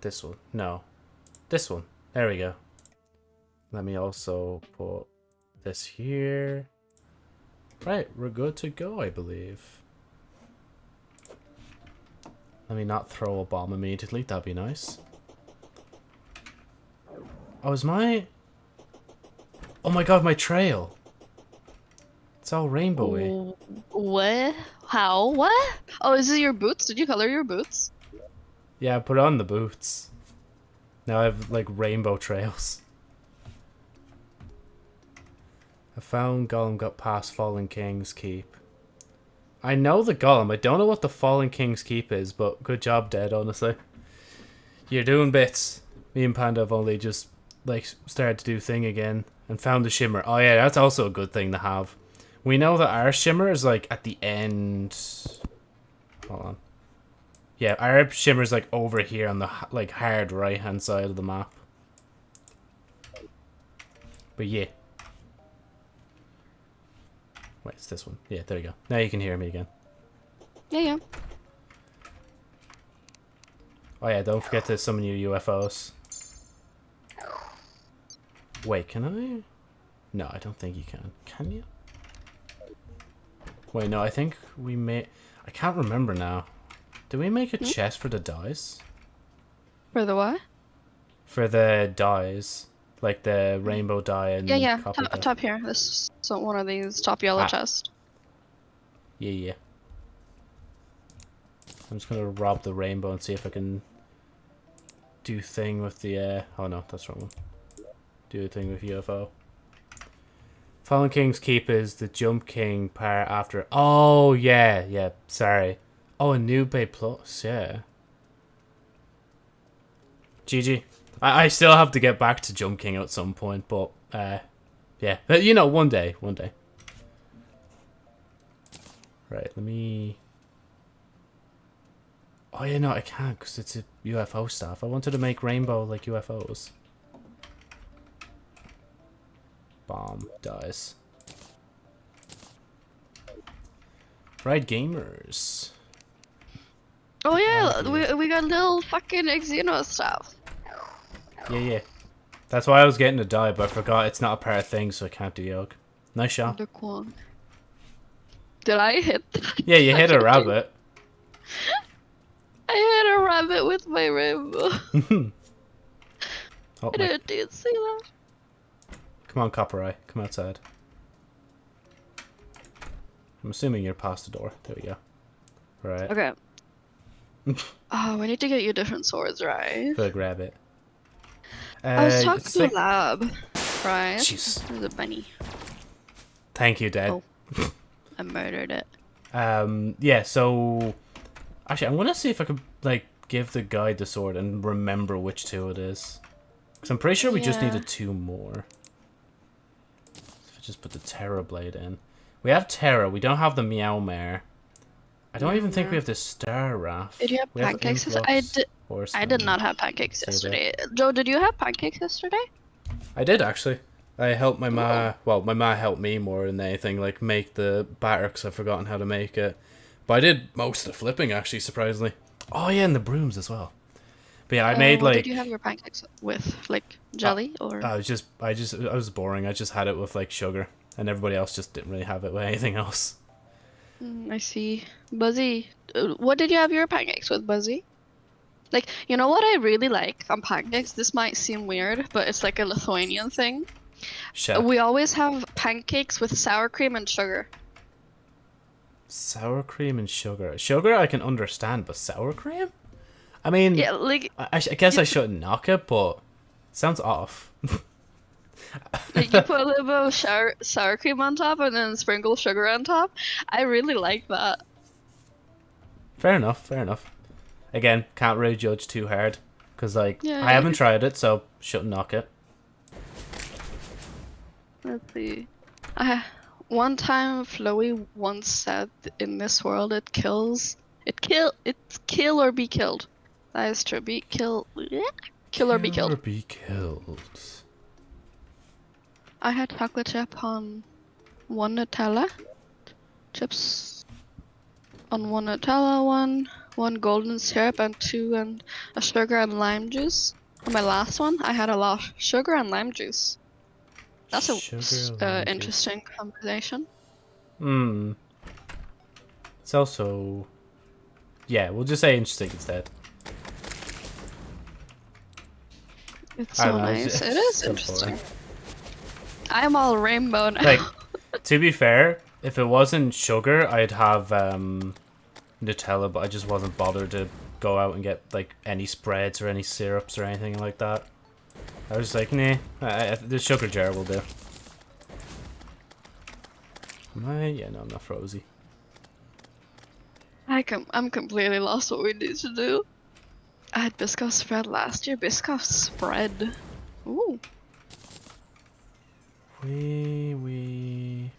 this one. No. This one. There we go. Let me also put this here. Right, we're good to go, I believe. Let me not throw a bomb immediately, that'd be nice. Oh, is my... Oh my god, my trail! It's all rainbowy. What? How? What? Oh, is it your boots? Did you color your boots? Yeah, put on the boots. Now I have, like, rainbow trails. I found Golem got past Fallen King's Keep. I know the Golem. I don't know what the Fallen King's Keep is, but good job, Dead, honestly. You're doing bits. Me and Panda have only just, like, started to do thing again and found the Shimmer. Oh, yeah, that's also a good thing to have. We know that our Shimmer is, like, at the end... Hold on. Yeah, our Shimmer is, like, over here on the, like, hard right-hand side of the map. But, yeah. Wait, it's this one. Yeah, there you go. Now you can hear me again. Yeah, yeah. Oh yeah, don't forget to summon your UFOs. Wait, can I? No, I don't think you can. Can you? Wait, no, I think we may... I can't remember now. Did we make a chest for the dies? For the what? For the dies. Like the rainbow dye and Yeah, yeah. Top, top here. This so one of these top yellow Ah. chest. Yeah, yeah. I'm just gonna rob the rainbow and see if I can do thing with the uh oh no, that's wrong one. Do a thing with UFO. Fallen King's Keep is the Jump King part after Oh yeah, yeah, sorry. Oh a new Bay Plus, yeah. GG. I, I still have to get back to Jump King at some point, but uh yeah. But you know, one day, one day. Right, let me... Oh yeah, no, I can't because it's a UFO stuff. I wanted to make rainbow like UFOs. Bomb dies. Right, gamers. Oh yeah, Ah, we we got little fucking Xeno stuff. Yeah, yeah. That's why I was getting to die, but I forgot it's not a part of thing, so I can't do yoke. Nice shot. Did I hit? Yeah, you hit a rabbit. I hit a rabbit with my rainbow. Oh, I didn't see that. Come on, Copper Eye. Come outside. I'm assuming you're past the door. There we go. Right. Okay. Oh, we need to get you different swords, right? Go grab it. Uh, I was talking to like- Lab, right? Jeez. There's a bunny. Thank you, Dad. Oh. I murdered it. Um, yeah, so... Actually, I'm gonna see if I could, like, give the guy the sword and remember which two it is. Because I'm pretty sure we just Yeah. needed two more. If I just put the Terra Blade in. We have Terra, we don't have the Meowmere. I don't even think we have the Star Wrath. Did you have We pancakes? yes- I did. I did not have pancakes Say yesterday. Joe, did you have pancakes yesterday? I did actually. I helped my ma. Well, my ma helped me more than anything. Like make the batter because I've forgotten how to make it. But I did most of the flipping actually, surprisingly. Oh yeah, and the brooms as well. But yeah, I Uh, made what like. Did you have your pancakes with like jelly or? I was just, I just, I was boring. I just had it with like sugar, and everybody else just didn't really have it with anything else. Mm, I see. Buzzy, uh, what did you have your pancakes with, Buzzy? Like, you know what I really like on pancakes? This might seem weird, but it's like a Lithuanian thing. Chef. We always have pancakes with sour cream and sugar. Sour cream and sugar. Sugar I can understand, but sour cream? I mean, Yeah, like, I, I I guess I shouldn't knock it, but sounds off. like you put a little bit of sour, sour cream on top and then sprinkle sugar on top. I really like that. Fair enough, fair enough. Again, can't really judge too hard. Because, like, Yeah, I haven't tried it, so shouldn't knock it. Let's see. I one time Flowey once said in this world it kills it kill it's kill or be killed. That is true. Be kill kill or be Kill killed. be killed. I had chocolate chip on one Nutella chips on one Nutella one, one golden syrup, and two and a sugar and lime juice. On my last one, I had a lot of sugar and lime juice. That's a Sugar, s- lime uh, juice. interesting combination. Hmm. It's also. Yeah, we'll just say interesting instead. It's so don't know, it's- nice. It's interesting. boring. I'm all rainbow now. Like, to be fair, if it wasn't sugar, I'd have um, Nutella, but I just wasn't bothered to go out and get like any spreads or any syrups or anything like that. I was like, nah, I, I, the sugar jar will do. Am I? Yeah, no, I'm not frozy. I com- I'm completely lost what we need to do. I had Biscoff spread last year. Biscoff spread. Ooh. We we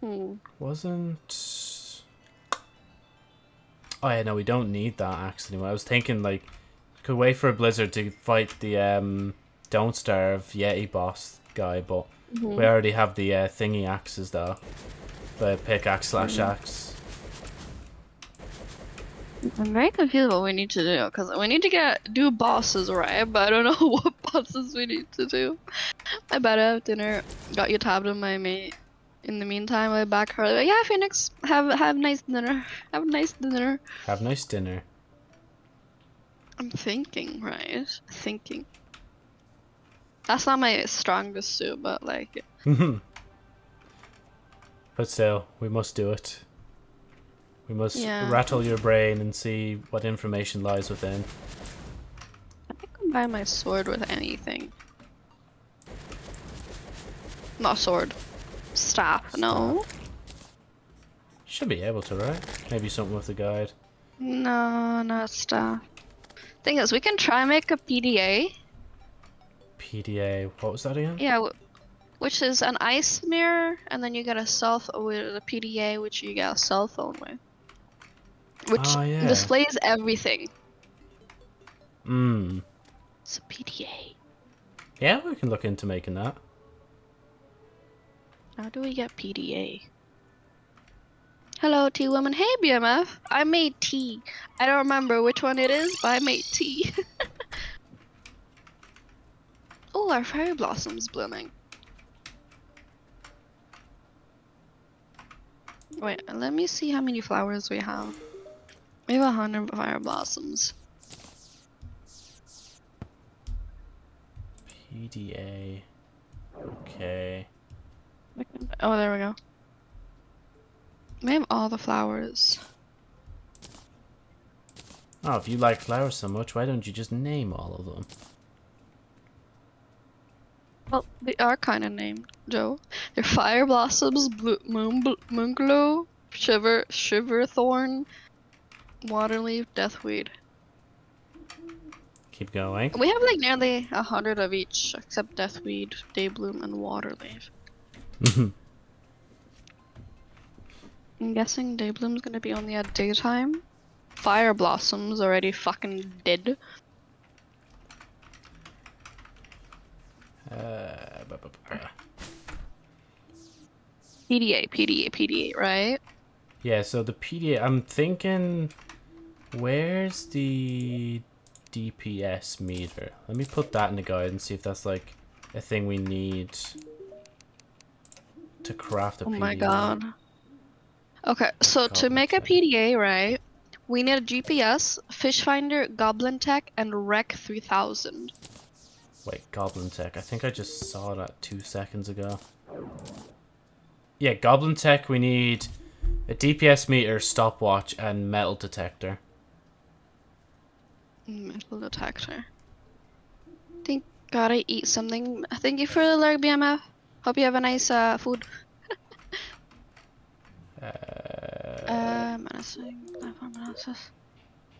Hmm. wasn't. Oh yeah, no, we don't need that axe anymore. I was thinking like, could wait for a blizzard to fight the um, don't starve Yeti boss guy, but Mhm. we already have the uh, thingy axes though, the pickaxe slash axe. I'm very confused what we need to do because we need to get do bosses right, but I don't know what bosses we need to do. I better have dinner. Got you tabbed on my mate. In the meantime, I back her. Like, yeah, Phoenix, have have nice dinner. Have a nice dinner. Have nice dinner. I'm thinking, right? Thinking. That's not my strongest suit, but like, but still, we must do it. We must Yeah. rattle your brain and see what information lies within. I can combine my sword with anything. Not sword. Staff, no. Should be able to, right? Maybe something with the guide. No, not staff. Thing is, we can try and make a PDA. PDA. What was that again? Yeah, w- which is an ice mirror, and then you get a cell ph- with a PDA, which you get a cell phone with. Which Oh, yeah. displays everything. Hmm. It's a PDA. Yeah, we can look into making that. How do we get PDA? Hello, tea woman. Hey, BMF. I made tea. I don't remember which one it is, but I made tea. oh, our fairy blossom's blooming. Wait, let me see how many flowers we have. We have a hundred fire blossoms. PDA. Okay. Oh, there we go. We have all the flowers. Oh, if you like flowers so much, why don't you just name all of them? Well, they are kind of named, Joe. They're fire blossoms, blue, moon, bl- moonglow, shiver, shiver thorn, waterleaf, deathweed. Keep going. We have like nearly a hundred of each, except deathweed, daybloom, and waterleaf. Mm I'm guessing daybloom's gonna be only at daytime. Fire blossom's already fucking dead. uh, PDA, PDA, PDA, right? yeah, so the PDA, I'm thinking, where's the DPS meter? Let me put that in the guide and see if that's like a thing we need to craft a Oh PDA. my god. Okay, so to Goblin make a. PDA, right, we need a GPS, fish finder, goblin tech, and REK 3000. Wait, Goblin Tech. I think I just saw that two seconds ago. Yeah, Goblin Tech, we need a DPS meter, stopwatch, and metal detector. Metal detector. Think gotta eat something. Thank you for the lurk, BMF. Hope you have a nice uh, food. Uh, Uh, menacing.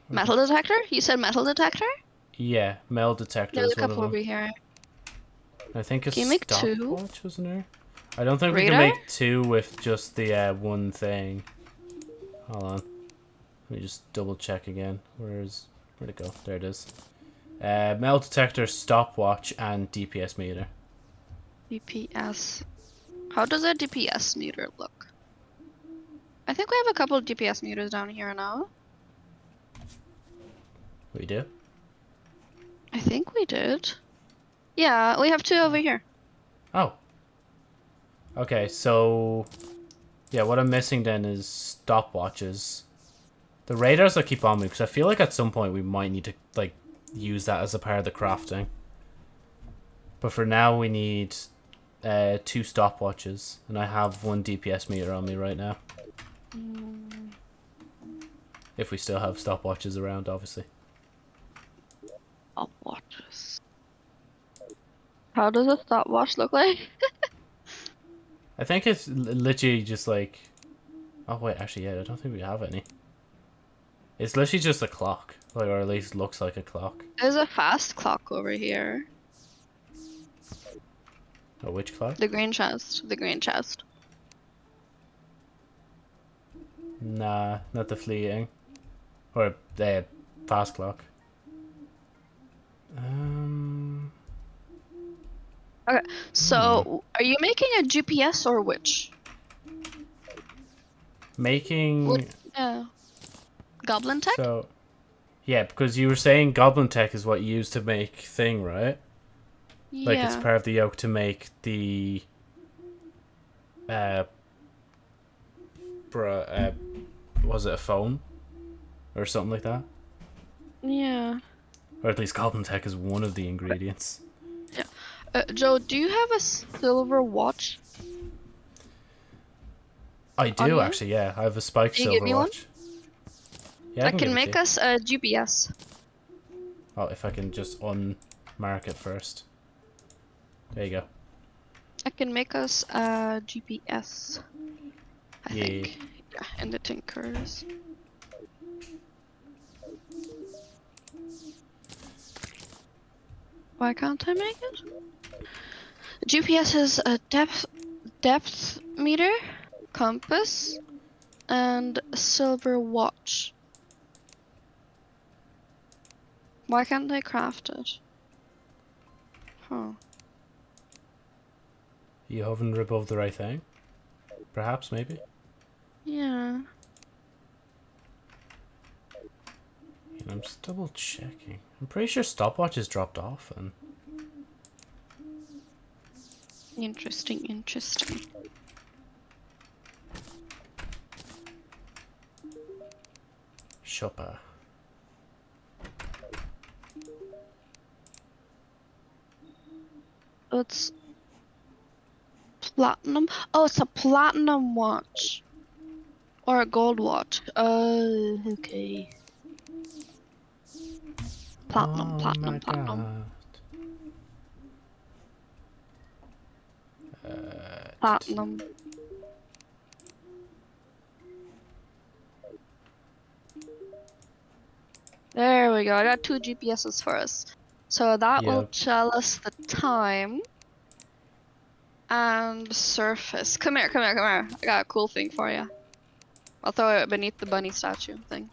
Metal detector? You said metal detector? yeah, metal detector There's a couple over here. I think a Can you make two? stopwatch, wasn't there? I don't think we can make two with just the uh, one thing. Hold on. Let me just double check again. Where's where'd it go? There it is. Uh, metal detector, stopwatch, and DPS meter. DPS. How does a DPS meter look? I think we have a couple DPS meters down here now. We do. I think we did. Yeah, we have two over here. Oh. Okay, so yeah, what I'm missing then is stopwatches. The radars will keep on me because I feel like at some point we might need to like use that as a part of the crafting. But for now, we need uh, two stopwatches, and I have one DPS meter on me right now. If we still have stopwatches around, obviously. Stopwatches. How does a stopwatch look like? I think it's literally just like. Oh wait, actually, yeah, I don't think we have any. It's literally just a clock, like, or at least looks like a clock. There's a fast clock over here. Oh, which clock? The green chest. The green chest. Nah, not the fleeting, or the fast clock. Um, Okay, So, are you making a GPS or which? making What- Yeah. Goblin tech? so. Yeah, because you were saying Goblin Tech is what you use to make thing, right? Yeah. Like it's part of the yoke to make the uh bruh, uh was it a phone? Or something like that? yeah. Or at least Goblin Tech is one of the ingredients. Uh, Joe, do you have a silver watch? I do actually, yeah. I have a spike silver give me one? Yeah, I give can to make us a GPS. Oh, if I can just unmark it first. There you go. I can make us a GPS. I Yeah. think. Yeah, in the Tinkers. Why can't I make it? GPS is a depth depth meter, compass, and a silver watch. Why can't I craft it? Huh. You haven't above the right thing? Perhaps, maybe? Yeah. I'm just double checking. I'm pretty sure stopwatch is dropped off and Interesting, interesting. shopper. It's platinum. Oh, it's a platinum watch. Or a gold watch. Oh, okay. Platinum, Oh platinum, platinum. Uh, Platinum. There we go. I got two GPSs for us. So that will tell us the time. And surface. Come here, come here, come here. I got a cool thing for you. I'll throw it beneath the bunny statue thing.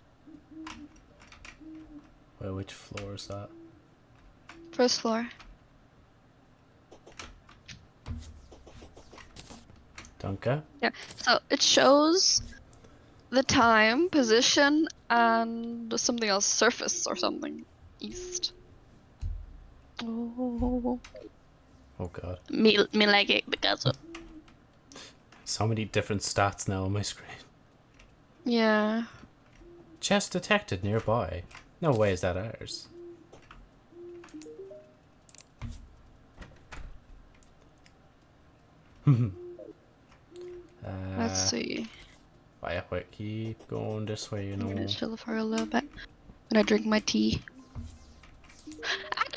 Wait, which floor is that? First floor. Dunka? So it shows the time, position, and something else, surface or something. East. Oh, Oh god. me, me like it because of, So many different stats now on my screen. yeah. Chest detected nearby. No way is that ours. uh, Let's see. oh yeah, wait, keep going this way, you know. I'm gonna chill for a little bit. I'm gonna drink my tea.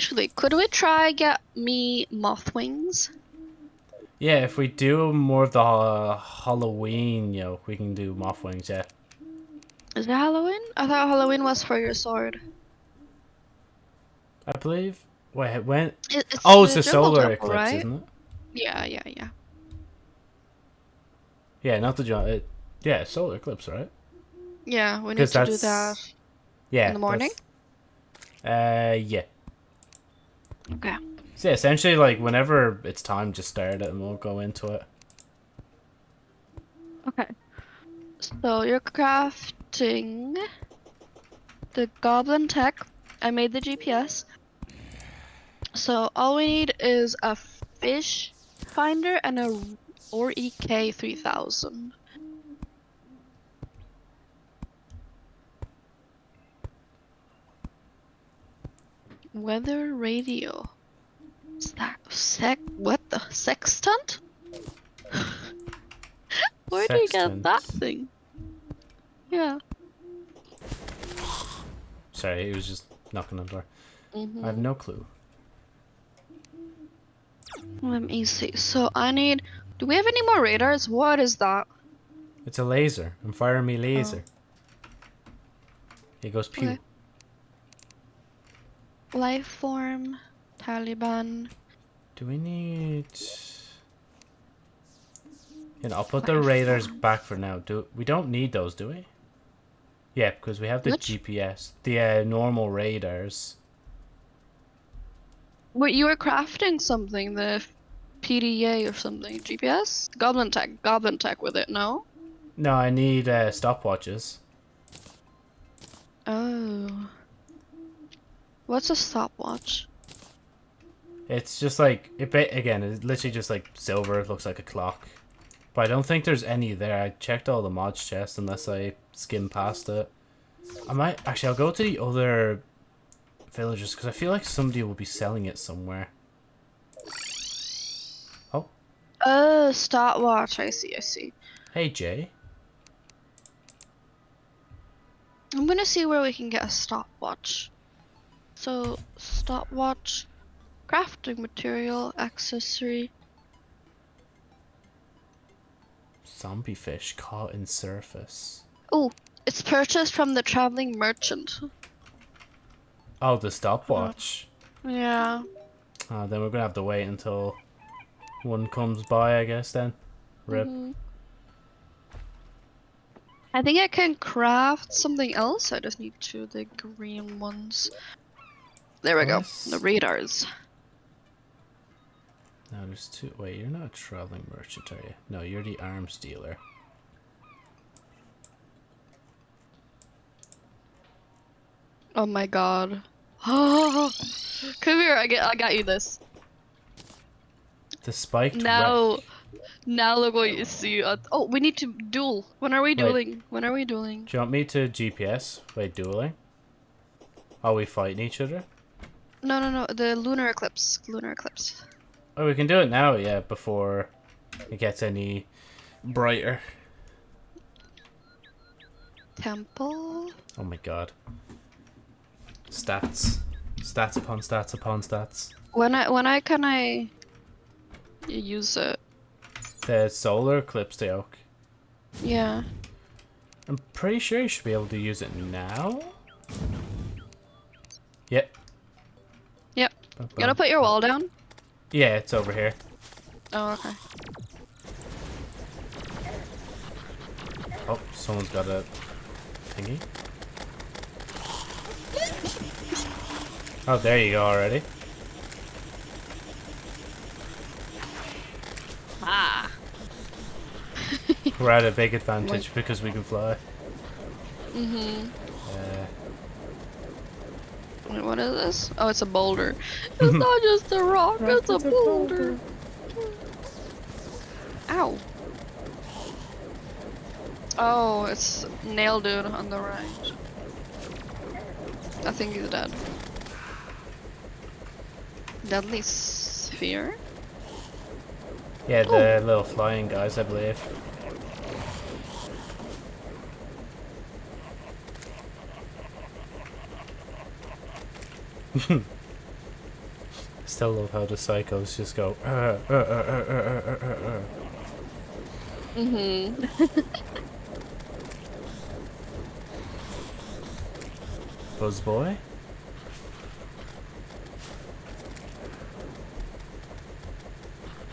Actually, could we try get me moth wings? Yeah, if we do more of the uh, Halloween, you know, we can do moth wings, yeah. Is it Halloween? I thought Halloween was for your sword. I believe. Wait, when? It's Oh, it's the the solar temple, eclipse, right? isn't it? Yeah, yeah, yeah. Yeah, not the it Yeah, solar eclipse, right? Yeah, we need to do that. Yeah. In the morning? Uh, yeah. Okay. So yeah, essentially, like, whenever it's time, just start it and we'll go into it. Okay. So you're crafting the goblin tech. I made the GPS. So all we need is a fish finder and a REK 3000. Weather radio. Is that sec? What the sextant? Where do you get that thing? Yeah. Sorry, it was just knocking on the door. mhm. I have no clue. Let me see. So I need. Do we have any more radars? What is that? It's a laser. I'm firing me laser. It goes pew. Oh. Okay. Life form, Taliban. Do we need? You know, I'll put the radars back for now. Do we don't need those, do we? Yeah, because we have the Which? GPS, the uh, normal radars. Wait, you were crafting something, the PDA or something. GPS? Goblin Tech. Goblin Tech with it, no? No, I need uh, stopwatches. Oh. What's a stopwatch? It's just like it. Again, it's literally just like silver. It looks like a clock, but I don't think there's any there. I checked all the mods chests unless I skimmed past it. I might actually. I'll go to the other villages because I feel like somebody will be selling it somewhere. Oh. Oh, stopwatch. I see, I see. Hey Jay, I'm gonna see where we can get a stopwatch. So, stopwatch, crafting material, accessory. zombie fish caught in surface. Oh, it's purchased from the traveling merchant. Oh, the stopwatch. Yeah. Uh, then we're gonna have to wait until one comes by, I guess. Then, rip. Mhm. I think I can craft something else. I just need two of the green ones. There we go. The radars. Now there's two. Wait, you're not a traveling merchant, are you? No, you're the arms dealer. Oh my god. Oh, Come here. I get. I got you this. The spiked. web- Now, now look what you see. Uh, oh, we need to duel. When are we Wait. dueling? When are we dueling? Do you want me to GPS? Wait, dueling? Are we fighting each other? No, no, no. The lunar eclipse. Lunar eclipse. Oh, we can do it now, yeah, before it gets any brighter. Temple. Oh my god. Stats. Stats upon stats upon stats. When I when I can I use it? The solar eclipse the oak. Yeah. I'm pretty sure you should be able to use it now. Yep. You gotta put your wall down. Yeah, it's over here. Oh, okay. Oh, someone's got a thingy. Oh, there you go already. Ah. We're at a big advantage because we can fly. Mhm. Uh, Wait, what is this? Oh, it's a boulder. It's not just a rock. It's a boulder. Ow. Oh, it's nail dude on the right. I think he's dead. Deadly sphere. yeah, the oh. little flying guys, I believe. Still love how the psychos just go. Uh, uh, uh, Mhm. Mm Buzz boy.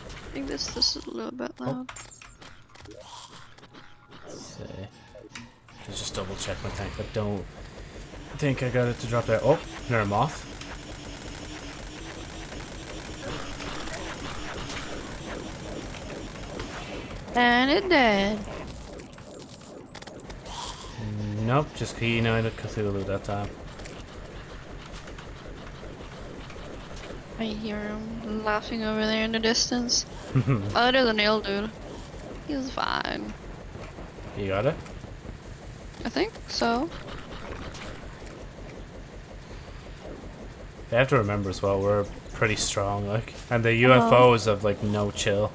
I think this this is a little bit oh. loud. Oh. see. Let's just double check my tank. but don't think I got it to drop there. Oh, there a moth. And it did. Nope, just United Cthulhu that time. I hear him laughing over there in the distance. oh, there's a nail dude. He's fine. you got it? I think so. They have to remember as well, we're pretty strong, like. And the UFOs uh-huh. have, like, no chill.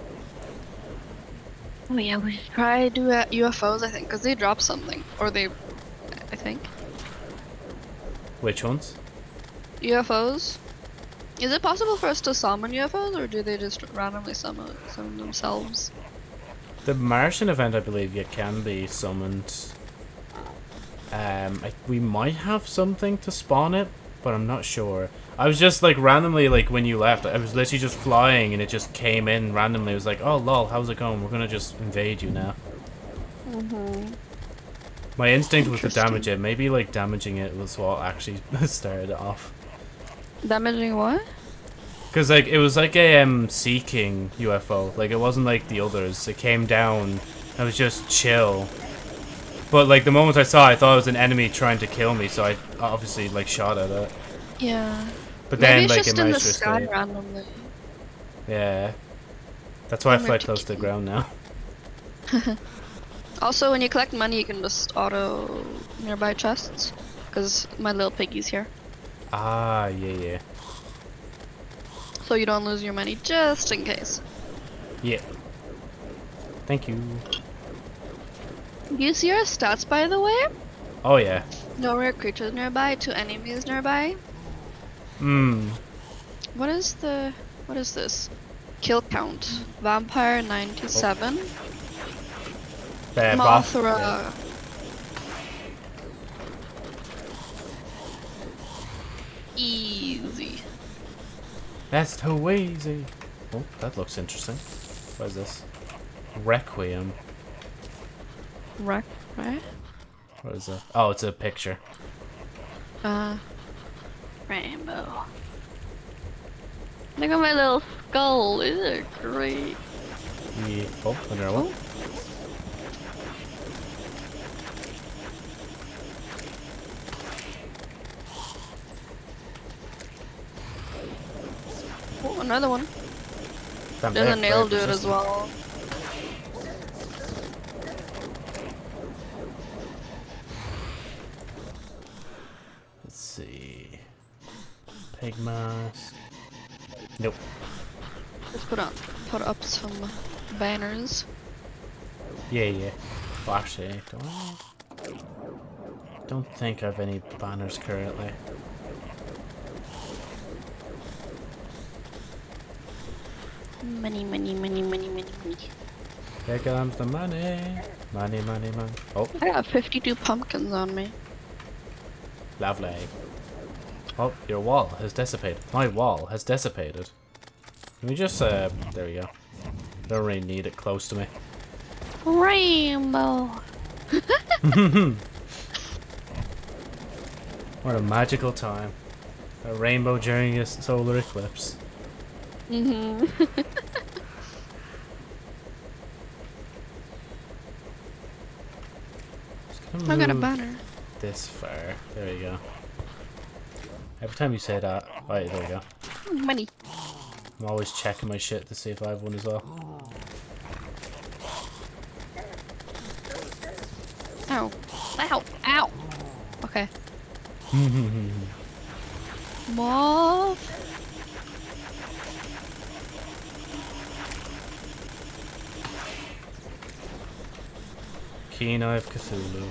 Oh yeah, we should try do uh, UFOs, I think, because they drop something. Or they, I think. Which ones? UFOs? Is it possible for us to summon UFOs, or do they just randomly summon, summon themselves? The Martian event, I believe, you can be summoned. Um, I, we might have something to spawn it, but I'm not sure. I was just like randomly, like when you left, I was literally just flying and it just came in randomly. It was like, oh lol, how's it going? We're gonna just invade you now. Mm-hmm. My instinct was to damage it. Maybe like damaging it was what actually started it off. Damaging what? Cause like it was like a um Sea King UFO. Like it wasn't like the others. It came down. It was just chill. But like the moment I saw, it, I thought it was an enemy trying to kill me. So I obviously like shot at it. Yeah. But Maybe then it's like just it in the sky escape. randomly. Yeah. That's why I I'm fly close to the ground now. Also, when you collect money, you can just auto nearby chests. Because my little piggy's here. Ah, yeah, yeah. So you don't lose your money just in case. Yeah. Thank you. Do you see our stats, by the way? Oh, yeah. No rare creatures nearby, two enemies nearby. Hmm. What is the... What is this? Kill count. Vampire 97. Uh, Mothra. yeah. Easy. That's too easy. Oh, that looks interesting. What is this? Requiem. Right? Right? What is that? Oh, it's a picture. Uh, rainbow. Look at my little skull. These are great. Yeah. Oh, another one. Oh, another one. Damn, There's a nail dude as well. Let's see. Pig mask. Nope. Let's put up, put up some banners. Yeah, yeah. Well, actually, do I? Don't think I have any banners currently. Money, money, money, money, money, money. Here comes the money. Money, money, money. Oh, I got 52 pumpkins on me. lovely. Oh, your wall has dissipated. My wall has dissipated. Let me just, uh, there we go. Don't really need it close to me. Rainbow. What a magical time. A rainbow during a solar eclipse. Mm-hmm. Just gonna I got a banner. This far. There we go. Every time you say that, right, there we go. Money. I'm always checking my shit to see if I have one as well. Ow. Ow. Ow. Okay. Moth. Keen Eye of Cthulhu.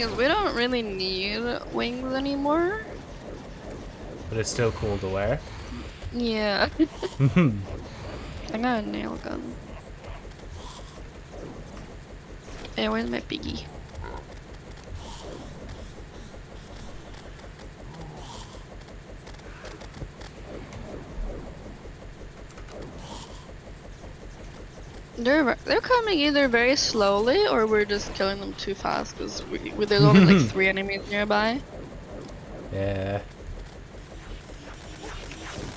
Is, we don't really need wings anymore. But it's still cool to wear. Yeah. I got a nail gun. Hey, where's my piggy? They're they're coming either very slowly or we're just killing them too fast because we, we, there's only like three enemies nearby. yeah.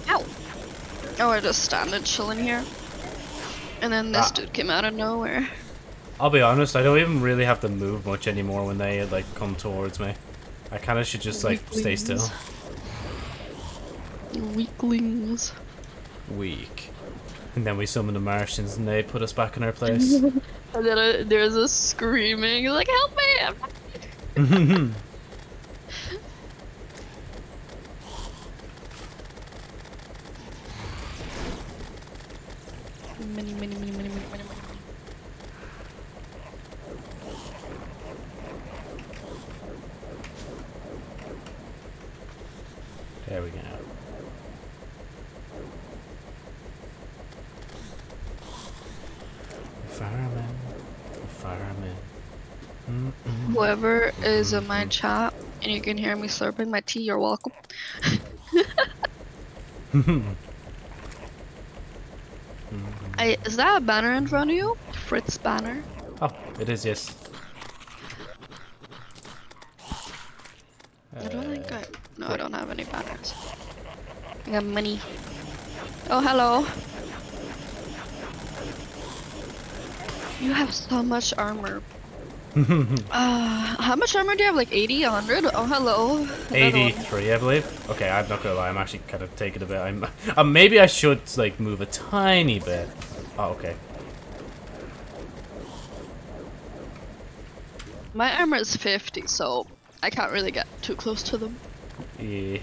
Ow! Oh, we're just standing chilling here. And then this Ah. dude came out of nowhere. I'll be honest, I don't even really have to move much anymore when they like come towards me. I kind of should just like stay still. Weaklings. Weaklings. Weak. And then we summon the Martians and they put us back in our place. And then uh, there's a screaming, like, help me! Many, many, many, many, many, many, many. there we go. Fireman. Fireman. Mm-mm. Is in my chat and you can hear me slurping my tea, you're welcome. I, is that a banner in front of you? Fritz banner? oh, it is, yes. I don't think Uh, I. No, I don't have any banners. I got money. Oh, hello. You have so much armor. Uh, how much armor do you have? Like 80, 100? Oh, hello. Another one. 83, I believe. Okay, I'm not gonna lie. I'm actually kind of taking a bit. I'm. Uh, maybe I should like move a tiny bit. Oh, okay. My armor is 50, so I can't really get too close to them. Yeah.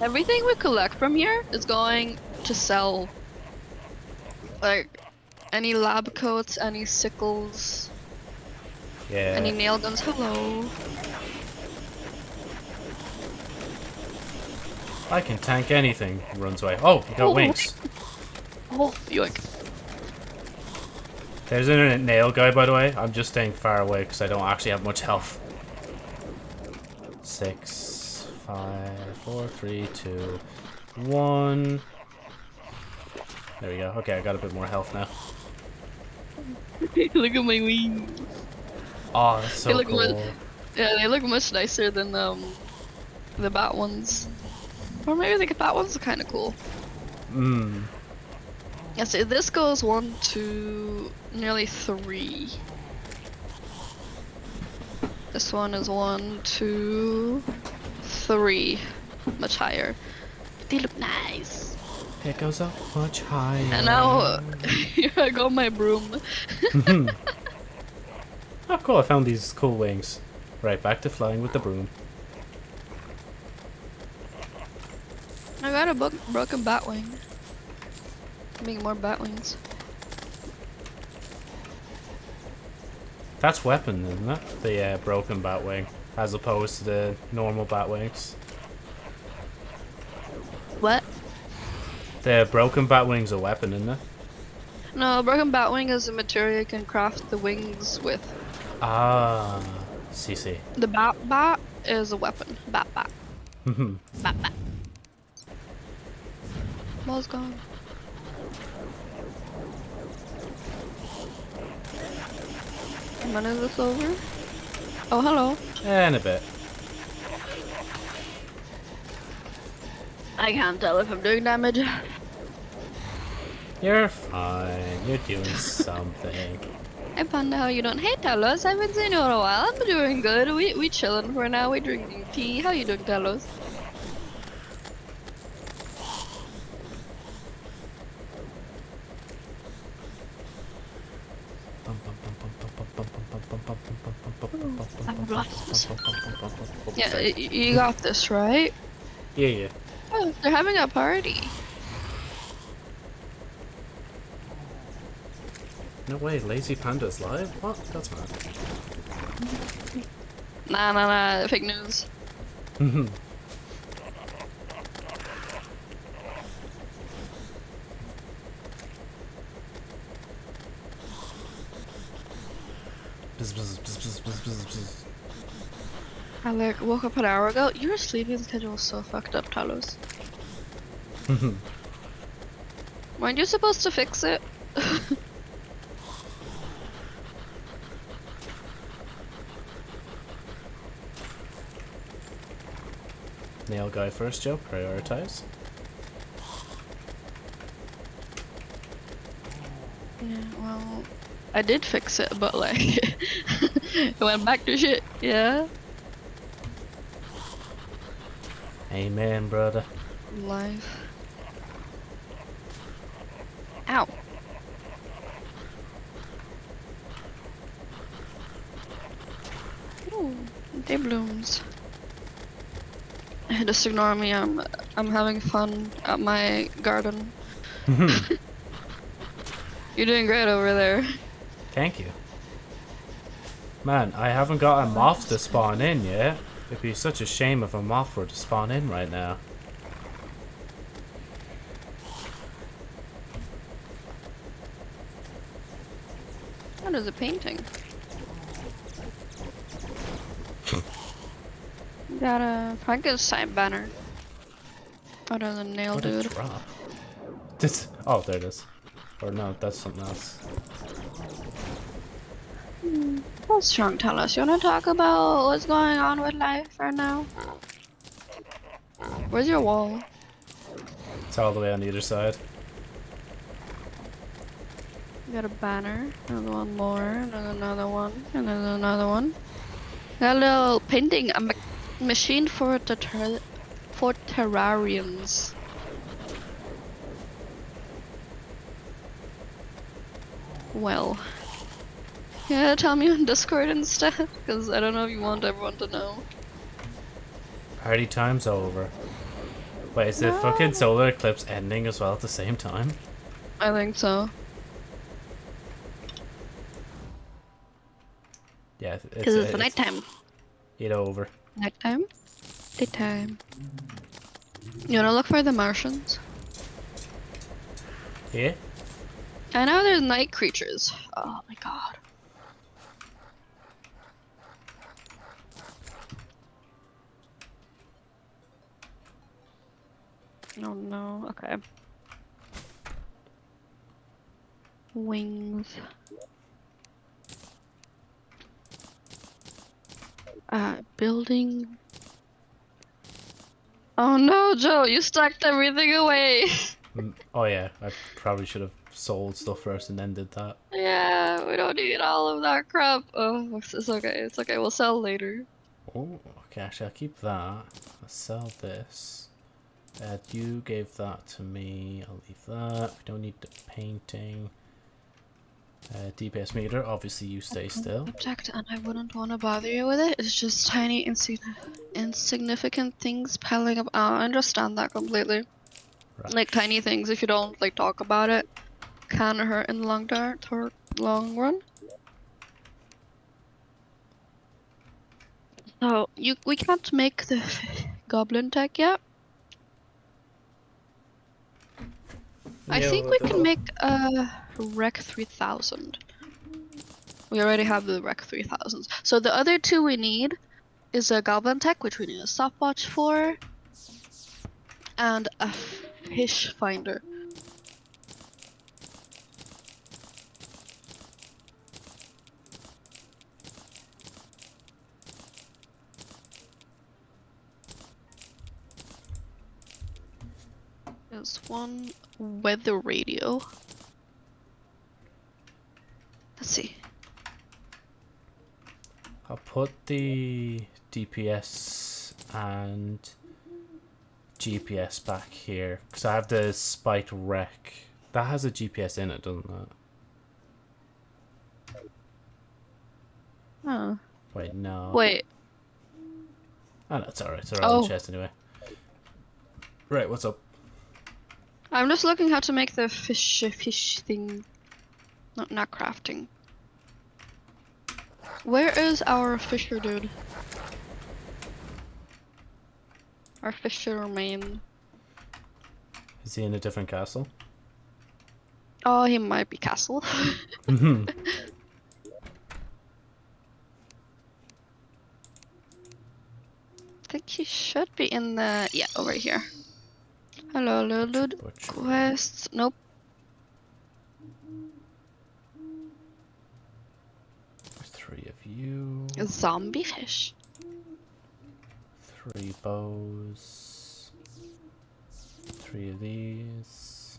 Everything we collect from here is going to sell. Like, any lab coats, any sickles, Yeah. any nail guns. Hello. I can tank anything. Runs away. Oh, you got Oh. wings. Oh, yoink. There's a nail guy, by the way. I'm just staying far away because I don't actually have much health. Six, five, four, three, two, one. There we go. Okay, I got a bit more health now. Look at my wings. Oh, that's so They look cool. good. Yeah, they look much nicer than um the bat ones. Or maybe the bat ones are kind of cool. Mmm. Yeah, so this goes one two, nearly three. This one is one, two, three, much higher. But they look nice. It goes up much higher. And now here I go my broom. oh, cool. I found these cool wings. Right, back to flying with the broom. I got a bo- broken bat wing. Make more bat wings. That's weapon, isn't it? The uh, broken bat wing, as opposed to the normal bat wings. What? The broken bat wing's a weapon, isn't it? No, broken bat wing is a material you can craft the wings with. Ah, see, see. The bat bat is a weapon. Bat bat. Bat bat. Ball's gone. When is this over? Oh, hello. and a bit. I can't tell if I'm doing damage. You're fine. You're doing something. Hey Panda, how you doing? Hey Talos, I haven't seen you in a while. I'm doing good. We we chilling for now. We drinking tea. How you doing, Talos? Yeah, you got this, right? Yeah, yeah. Oh, they're having a party. No way, Lazy Panda's live? What? That's mad. Nah, nah, nah. Fake news. I like woke up an hour ago. Your sleeping schedule is so fucked up, Talos. Mm-hmm. Weren't you supposed to fix it? Nail guy first, Joe. Prioritize. Yeah, well, I did fix it, but like, it went back to shit. Yeah. Amen, brother. Life. Ow. Ooh, blooms. Just ignore me. I'm I'm having fun at my garden. You're doing great over there. Thank you. Man, I haven't got a moth to spawn in yet. It'd be such a shame if a moth were to spawn in right now. What is a painting? Got a Frankenstein banner. Oh, Other than nail What a drop. This. Oh, there it is. Or no, that's something else. Hmm. What's strong Talos? You wanna talk about what's going on with life right now? Where's your wall? It's all the way on either side. You got a banner, another one more, and then another one, and then another one. Got a little painting, a ma- machine for the ter- for terrariums. Well, yeah, tell me on Discord instead, because I don't know if you want everyone to know. Party time's over. Wait, is the fucking solar eclipse ending as well at the same time? I think so. Yeah, it's, Because it's, it's nighttime. It over. Nighttime? Daytime. You wanna look for the Martians? Yeah? I know there's night creatures. Oh my god. Oh no, okay. Wings. Uh, building. Oh no, Joe, you stacked everything away. Mm, Oh yeah, I probably should have sold stuff first and then did that. yeah, we don't need all of that crap. Oh, it's it's okay, it's okay, we'll sell later. Oh, okay, actually I'll keep that. I'll sell this. Uh, you gave that to me. I'll leave that. We don't need the painting. Uh, DPS meter, obviously you stay still. Object, and I wouldn't want to bother you with it. It's just tiny, insign- insignificant things piling up. I understand that completely. Right. Like tiny things, if you don't like talk about it, can hurt in the long tor- long run. So you we can't make the goblin tech yet. I Yeah, think we can make a REK 3000. We already have the REK 3000s. So the other two we need is a Goblin Tech, which we need a stopwatch for, and a fish finder. There's one weather radio. Let's see. I'll put the DPS and GPS back here because I have the spiked wreck. That has a GPS in it, doesn't it? Oh. Wait, no. Wait. Oh, no, it's alright. It's alright on Oh. the chest anyway. Right, what's up? I'm just looking how to make the fish fish thing. Not not crafting. Where is our fisher dude? Our fisher man. Is he in a different castle? Oh, he might be castle. Mhm. I think he should be in the yeah over here. Hello, little dude. Butcher. Quests. Nope. Three of you. A zombie fish. Three bows. Three of these.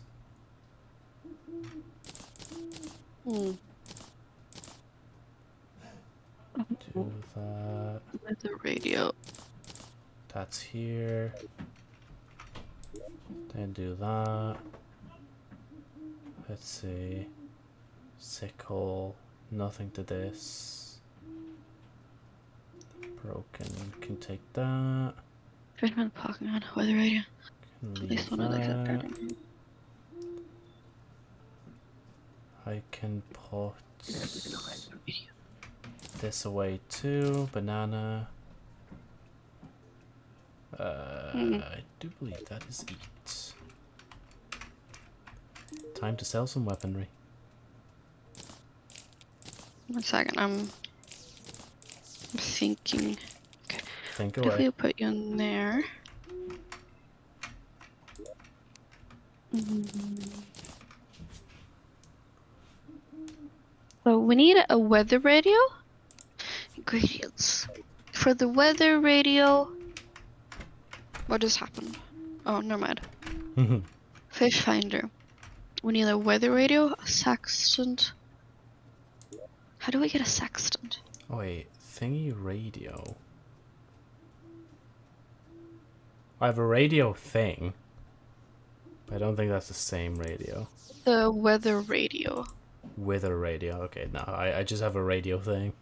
Hmm. Do that. With the radio. That's here. Then do that. Let's see. Sickle. Nothing to this. Broken. Can take that. Fisherman Pokemon with the radio. At least one of the that. I can put this away too. Banana. Uh, Mhm. I do believe that is Time to sell some weaponry. One second, I'm thinking. Think What if we put you in there? Mm. So we need a weather radio. Ingredients for the weather radio. What just happened? Oh, never mind. Fish finder. We need a weather radio, a sextant. How do we get a sextant? oh wait, thingy radio. I have a radio thing. but I don't think that's the same radio. The weather radio. A radio. Okay, no, I, I just have a radio thing.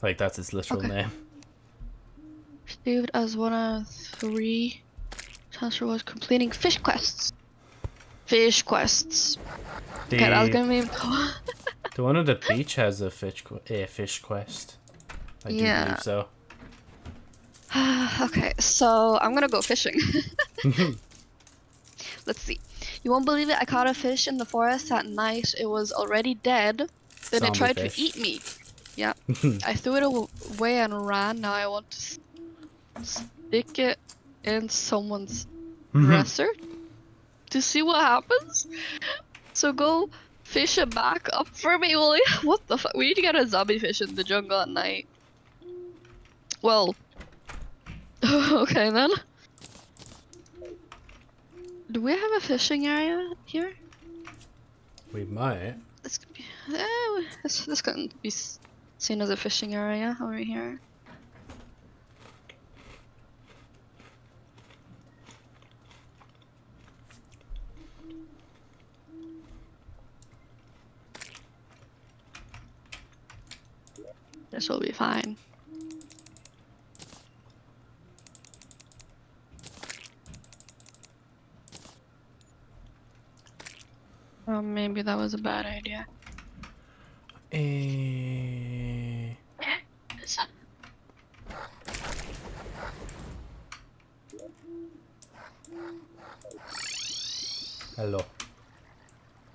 Like that's its literal Okay. name. Saved as one of three. Transfer was completing fish quests. Fish quests. The, Okay, that was gonna be. the one on the beach has a fish a fish quest. I do Yeah. believe so. okay, so I'm gonna go fishing. Let's see. You won't believe it. I caught a fish in the forest at night. It was already dead. Then Zombie it tried fish. to eat me. Yeah. I threw it away and ran. Now I want to stick it in someone's dresser to see what happens. So go fish it back up for me, will you? What the fuck? We need to get a zombie fish in the jungle at night. Well. okay then. Do we have a fishing area here? we might. This could be. Eh, this this can be seen as a fishing area over here. This will be fine. Oh, maybe that was a bad idea. Eh, Hello.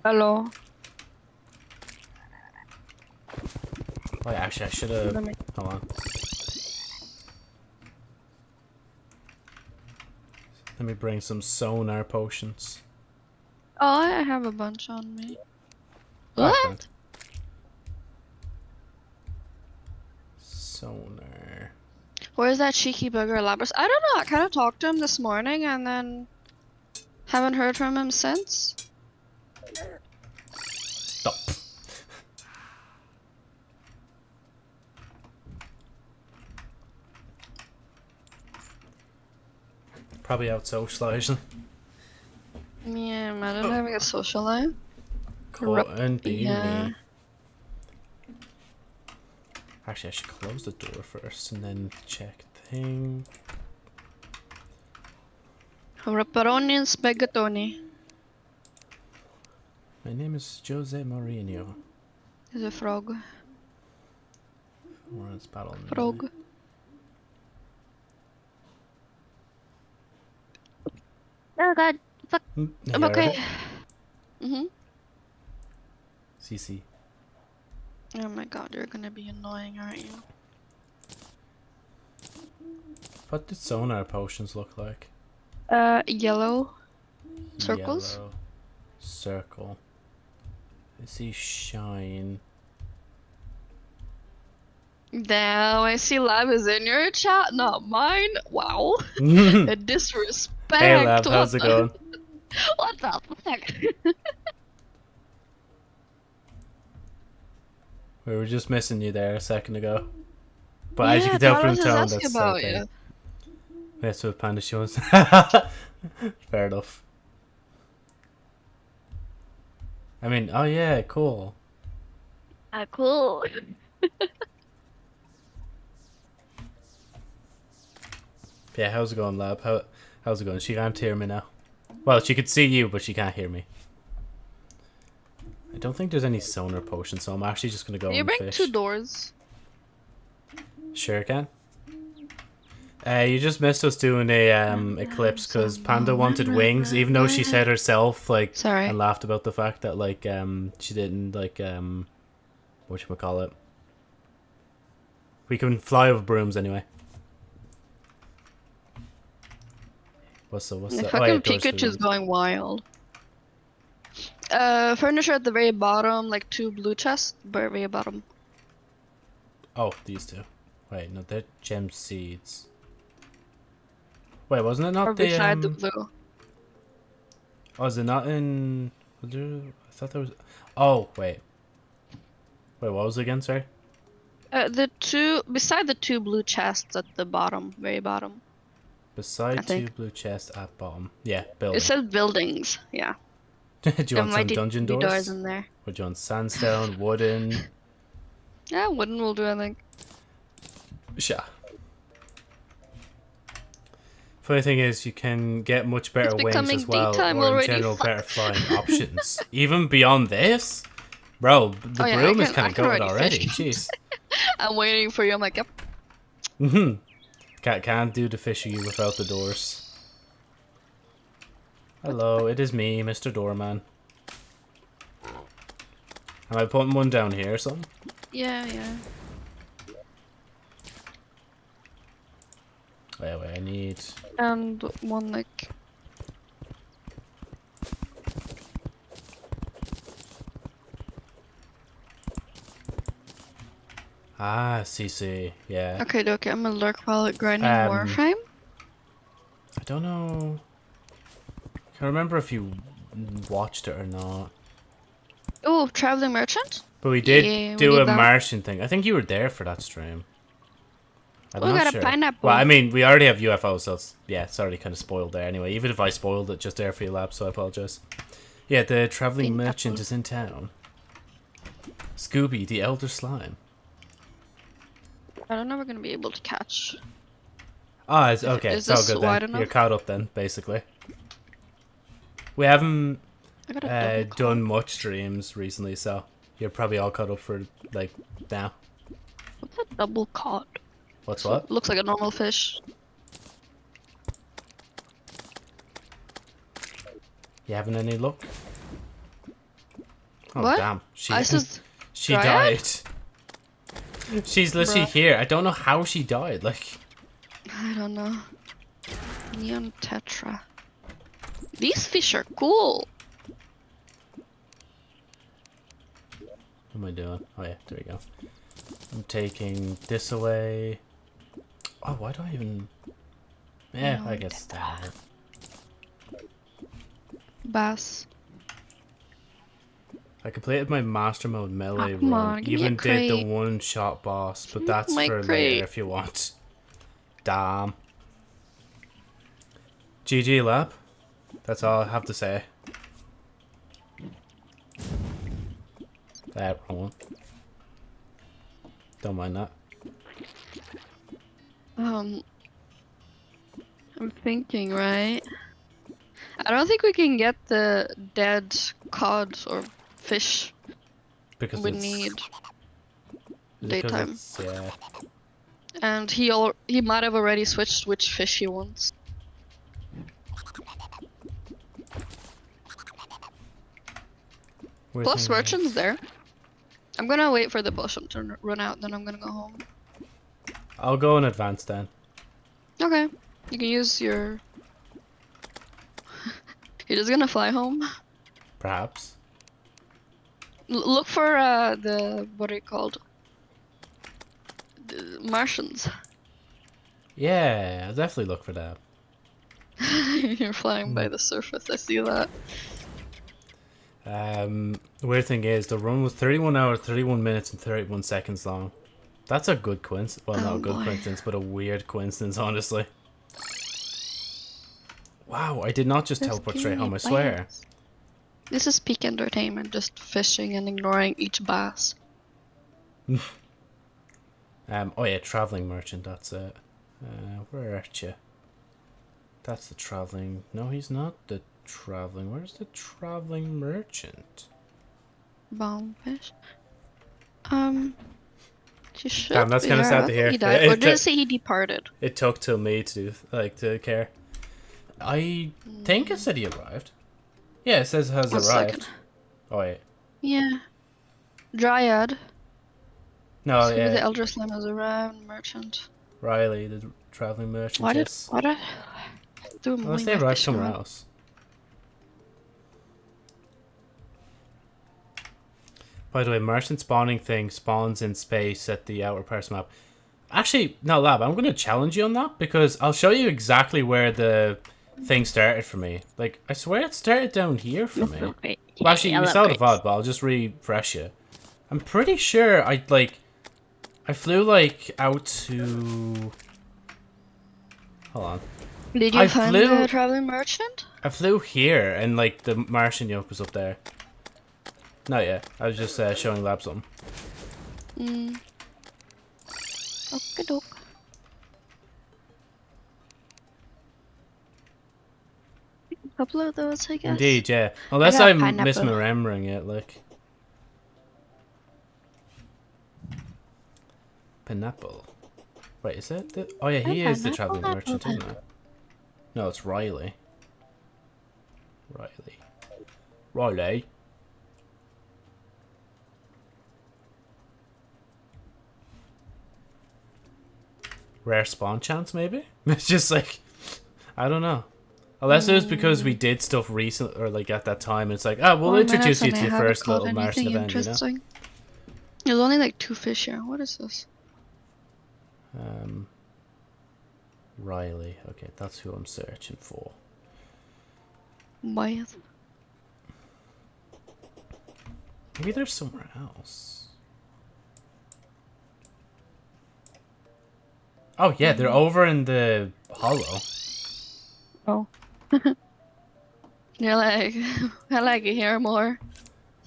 Hello. Oh, Wait, actually, I should have. Let Hold on. Let me bring some sonar potions. Oh, I have a bunch on me. What? What? Sonar. Where's that cheeky bugger Labras? I don't know. I kind of talked to him this morning and then haven't heard from him since. Stop. Probably out socializing. Yeah, imagine having a social life. Cotton beanie. yeah. Actually, I should close the door first and then check thing. Rapparoni and spaghettoni. My name is Jose Mourinho. Is a frog. Lawrence Battle. Knight. Frog. Oh god. Mm, I'm yeah, okay. right. Mm-hmm. CC. Oh my god, you're gonna be annoying, aren't you? What did sonar potions look like? Uh, yellow. Circles? Yellow. Circle. I see shine. Now I see Lab is in your chat, not mine. Wow. A disrespect. Lab, what how's it the- going? What the fuck? We were just missing you there a second ago. But as you can tell from was tone, that's about you. That's what Panda shows. Fair enough. I mean, oh yeah, cool. Ah, cool. Yeah, how's it going, lab? How how's it going? She can't hear me now. Well, she could see you, but she can't hear me. I don't think there's any sonar potion, so I'm actually just gonna go Can you bring fish. two doors? Sure can. Uh, you just missed us doing a um, eclipse because Panda wanted wings, even though she said herself like Sorry. and laughed about the fact that like um she didn't like um what you call it. We can fly with brooms anyway. What's the what's The the? fucking oh, yeah, Pikachu's going wild. Uh, furniture at the very bottom, like two blue chests, very, very bottom. Oh, these two. Wait, no, they're gem seeds. Wait, wasn't it not or the? beside the Um, blue. oh, is it not in? I thought there was. Oh, wait. Wait, what was it again? Sorry. Uh, the two beside the two blue chests at the bottom, very bottom. Beside two blue chests at bottom. Yeah, building. It says buildings. Yeah. do you There want some dungeon be doors? in there. Or do you want sandstone, wooden? Yeah, wooden will do. I think. Sure. Funny thing is, you can get much better wings as well, or in already. general better flying options. Even beyond this, bro, the Oh, yeah, broom is kind of can good already already. Jeez. I'm waiting for you. I'm like, yep. hmm Can't can't do the fishy without the doors. Hello, it is me, Mr. Doorman. Am I putting one down here or something? Yeah, yeah. Wait, wait, I need. And one like. Ah, CC. Yeah. Okay, okay. I'm gonna lurk while grinding Um, Warframe. I don't know. Can't remember if you watched it or not. Oh, traveling merchant. But we did Yeah, do did a that. Martian thing. I think you were there for that stream. I'm we not got a pineapple. Well, I mean, we already have UFOs, so it's, yeah, it's already kind of spoiled there anyway. Even if I spoiled it just there for your lab, so I apologize. Yeah, the traveling Pineapple. merchant is in town. Scooby, the elder slime. I don't know. We're gonna be able to catch. Ah, it's okay. Is it's all good wide then. enough? You're caught up then, basically. We haven't I got a uh, done much streams recently, so you're probably all caught up for like now. What's a double cod? What's what? Looks like a normal fish. You having any luck? Oh What? damn! She I said she died. She's literally Bruh. here. I don't know how she died. Like, I don't know. Neon tetra. These fish are cool. what am I doing? Oh yeah, there we go. I'm taking this away. Oh, why do I even? Yeah, I guess that. Bass. I completed my master mode melee Oh, run. on, give me a Even did the one shot boss, but that's my for crate. later if you want. Damn. GG lab. That's all I have to say. That wrong one. Don't mind that. Um, I'm thinking, right? I don't think we can get the dead cod or fish Because we need. daytime. yeah. And he al- he might have already switched which fish he wants. Where's Plus merchant's there. I'm gonna wait for the potion to run out, then I'm gonna go home. I'll go in advance then. Okay, you can use your. You're just gonna fly home. Perhaps. Look for uh, the what are you called? The Martians. Yeah, I'll definitely look for that. You're flying by the surface. I see that. Um, the weird thing is, the run was 31 hours, 31 minutes, and 31 seconds long. That's a good coincidence. Well, not Oh, a good boy. coincidence, but a weird coincidence, honestly. Wow, I did not just Just teleport straight home, I swear. This is peak entertainment, just fishing and ignoring each bass. Um, oh yeah, traveling merchant, that's it. Uh, where are you? That's the traveling. No, he's not the traveling. Where's the traveling merchant? Bombfish. Um. Should. Damn, that's kinda there. sad to hear. He died. It Or did it say he departed? It took till me to like to care. I think it said he arrived. Yeah, it says has One arrived. second. Oh wait, Yeah. Dryad. no, so yeah, the Elder Slime has arrived. Merchant. Riley, the traveling merchant. Why did? Why did? Do Unless they arrived somewhere else. By the way, merchant spawning thing spawns in space at the outer parts map. Actually, no, Lab, I'm going to challenge you on that because I'll show you exactly where the thing started for me. Like, I swear it started down here for me. Okay. Well, actually, you saw the VOD, but I'll just refresh you. I'm pretty sure I, like, I flew, like, out to... Hold on. Did you I find flew- the traveling merchant? I flew here, and like the Martian yoke was up there. Not yet. I was just uh, showing Lab something. Hmm. Okay, doke. Couple of those, I guess. Indeed, yeah. Unless I'm pineapple. misremembering it, like. Pineapple. Wait, is it? The... Oh yeah, he Oh, is the traveling merchant, isn't it? No, it's Riley. Riley. Riley. Rare spawn chance, maybe? It's just like, I don't know. Unless it was because we did stuff recent or like at that time. It's like, ah, we'll Well, introduce you to your first little Martian event, you know? There's only like two fish here. What is this? Um, Riley. Okay, that's who I'm searching for. Why? Maybe there's somewhere else. Oh yeah, they're over in the hallow. Oh. You're like, I like it here more.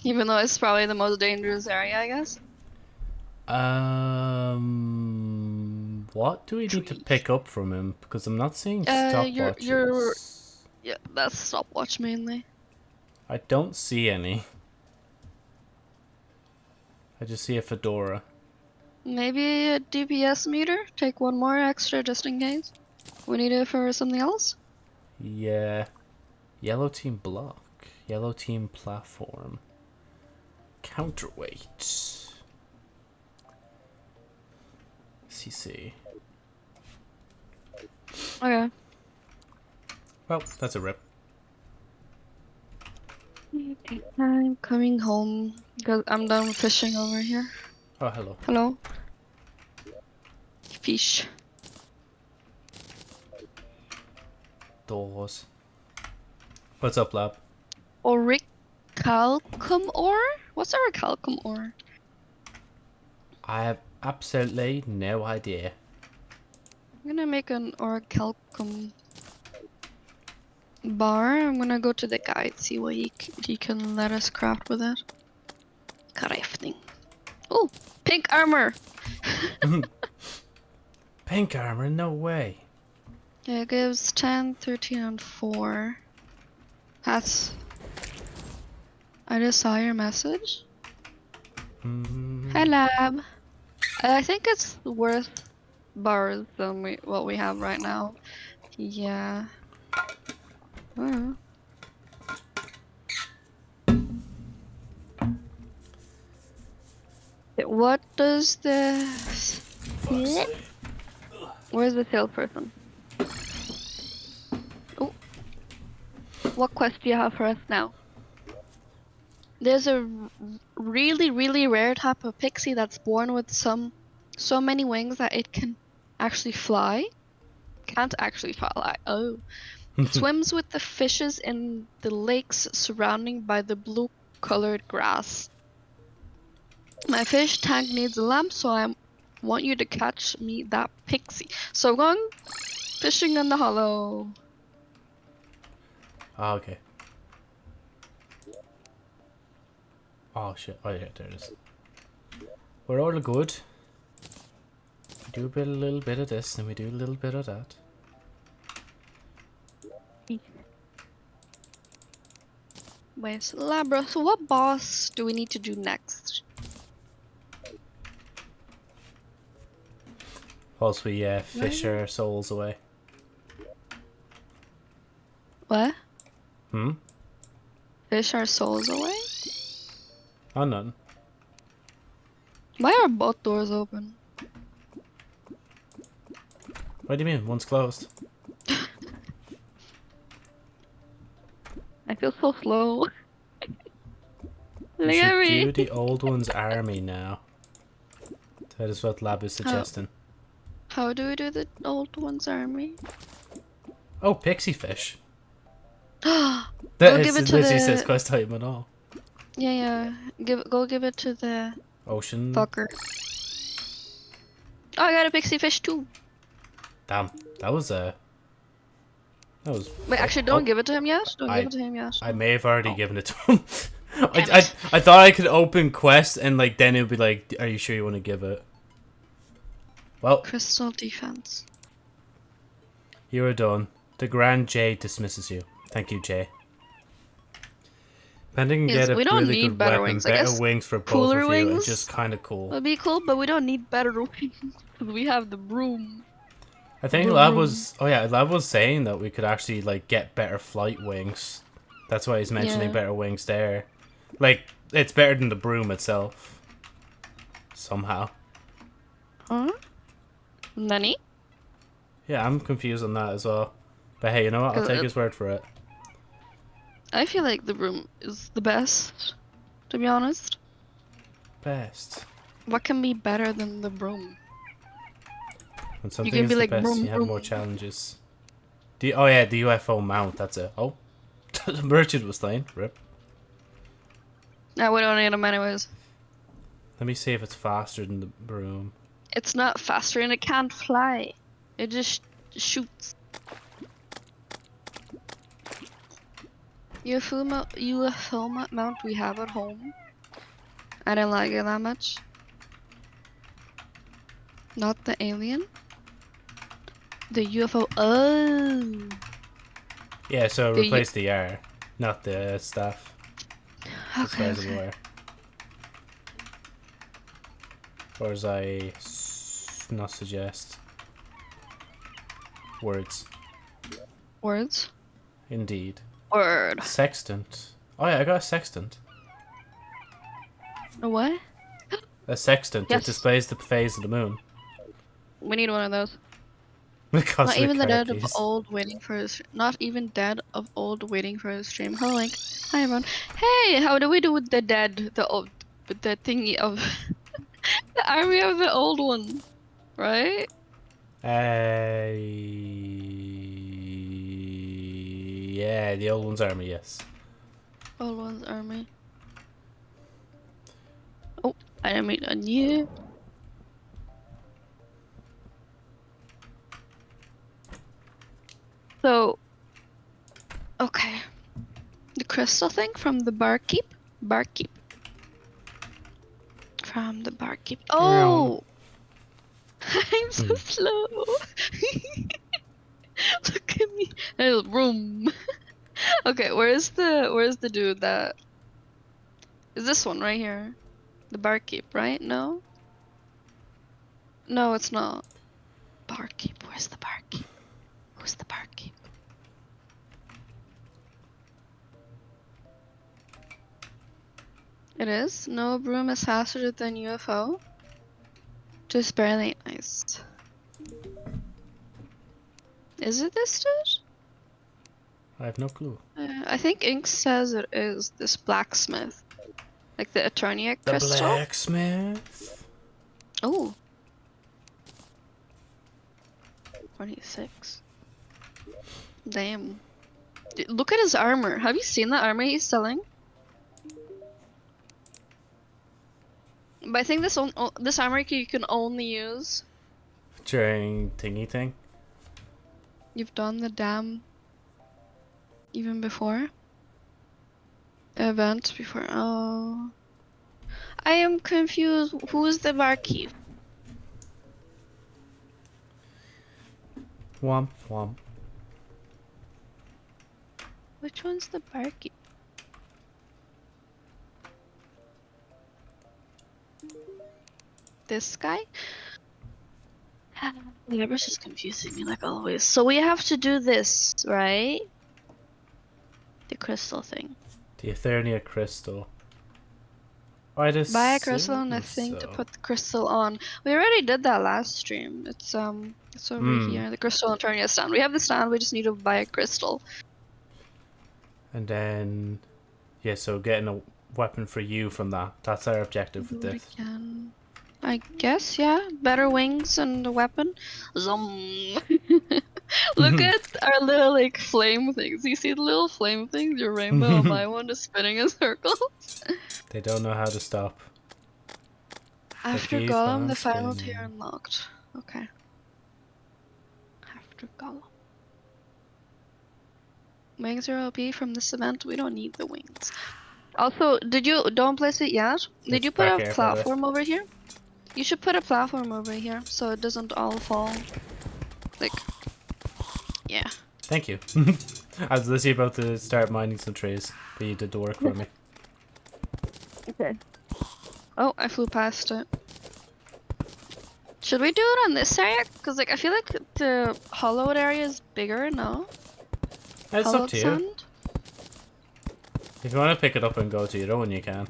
Even though it's probably the most dangerous area, I guess. Um, what do we need to pick up from him? Because I'm not seeing Uh, stopwatches. you're- Yeah, that's stopwatch mainly. I don't see any. I just see a fedora. Maybe a DPS meter? Take one more extra just in case. We need it for something else? Yeah. Yellow team block. Yellow team platform. Counterweight. CC. Okay. Well, that's a rip. I'm coming home because I'm done fishing over here. Oh, hello. Hello? Fish. Doors. What's up, lab? Orichalcum ore? What's orichalcum ore? I have absolutely no idea. I'm gonna make an orichalcum bar. I'm gonna go to the guide, see what he, he can let us craft with it. Crafting. Oh, pink armor! Pink armor? No way. Yeah, it gives 10, 13, and 4. That's. I just saw your message. Mm, Hi, lab. I think it's worth bars than we, what we have right now. Yeah. Uh. What does the Where's the salesperson? What quest do you have for us now? There's a r- really, really rare type of pixie that's born with some so many wings that it can actually fly. Can't actually fly. Oh. It swims with the fishes in the lakes surrounding by the blue colored grass. My fish tank needs a lamp, so I want you to catch me that pixie. So I'm going fishing in the hallow. Oh, okay. Oh shit. Oh yeah, there it is. We're all good. We do a bit, a little bit of this, and we do a little bit of that. Wait, so Labra, so what boss do we need to do next? Whilst we uh, fish our souls away. What? Hmm? Fish our souls away? Oh, none. Why are both doors open? What do you mean? One's closed. I feel so slow. Look at me. do the old one's army now. That is what Lab is suggesting. How do we do the old one's army? Oh, pixie fish. Yeah, That Go is give it to literally the- says quest item and all. yeah. Give go give it to the Ocean. fucker. Oh, I got a pixie fish too. Damn, that was Uh, that was. Wait, actually, don't oh, give it to him yet. Don't I- give it to him yet. I may have already Oh. given it to him. I, I. I thought I could open quest and like then it would be like, are you sure you want to give it? Well, Crystal defense. you are done. The Grand Jade dismisses you. Thank you, Jay. Pending Yes, get a we don't really need good better weapon, wings. I better guess wings for both cooler of you, and wings just kind of cool. Would be cool, but we don't need better wings. we have the broom. I think Vroom, Lab was. Oh yeah, Lab was saying that we could actually like get better flight wings. That's why he's mentioning Yeah. better wings there. Like it's better than the broom itself. Somehow. Huh? Nani? Yeah, I'm confused on that as well. But hey, you know what? I'll Uh, take uh, his word for it. I feel like the broom is the best, to be honest. Best. What can be better than the broom? When something can is be the like, best, vroom, you have more challenges. The oh yeah, the UFO mount. That's it. Oh, the merchant was slain. Rip. No, we don't need them anyways. Let me see if it's faster than the broom. It's not faster and it can't fly. It just shoots. UFO, UFO mount we have at home. I didn't like it that much. Not the alien. The UFO. Oh. Yeah, so The replace the R, not the. As far Okay. as okay. Or as I s- not suggest. Words. Words. Indeed. Word. Sextant. Oh yeah, I got a sextant. A what? A sextant. Yes. It displays the phase of the moon. We need one of those. Because Not even the dead of old waiting for his. Not even dead of old waiting for his stream. Hello, Link. Hi, everyone. Hey, how do we do with the dead? The old, with the thingy of the army of the old one, right? Uh, yeah, the old one's army, yes. Old one's army. Oh, I didn't mean on you. So, okay. The crystal thing from the barkeep? Barkeep. From the barkeep. Oh! I'm so Hmm. slow. Look at me. Room. okay, where's the where's the dude that is this one right here? The barkeep, right? No? No, it's not. Barkeep, where's the barkeep? Who's the barkeep? It is? No broom is faster than UFO? Just barely iced. Is it this dude? I have no clue. Uh, I think Ink says it is this blacksmith. Like the Eternia The crystal. blacksmith. Oh. 26. Damn. D- Look at his armor. Have you seen the armor he's selling? But I think this on, this armor you can only use. During thingy thing. You've done the dam. Even before. Event before. Oh. I am confused. Who is the barkeep? Womp womp. Which one's the barkeep? This guy? Whatever's just confusing me like always. So we have to do this, right? The crystal thing. The Eternia crystal. I just Buy a crystal and a thing to put the crystal on. We already did that last stream. It's um it's over Hmm. here. The crystal and Eternia stand. We have the stand, we just need to buy a crystal. And then, yeah. So getting a weapon for you from that. That's our objective with this. again. I guess, yeah. Better wings and a weapon. Zoom. Look at our little like flame things. You see the little flame things? Your rainbow and my one is spinning in circles. They don't know how to stop. After keep Golem, the final tier unlocked. Okay. After Golem. Wings are OP from this event. We don't need the wings. Also, did you don't place it yet? Did It's you put a platform over here? You should put a platform over here so it doesn't all fall. Like, yeah. Thank you. I was literally about to start mining some trees, but you did the work for me. Okay. Oh, I flew past it. Should we do it on this area? Cause like I feel like the hallowed area is bigger. No. It's up to you. sand? If you want to pick it up and go to your own, you can.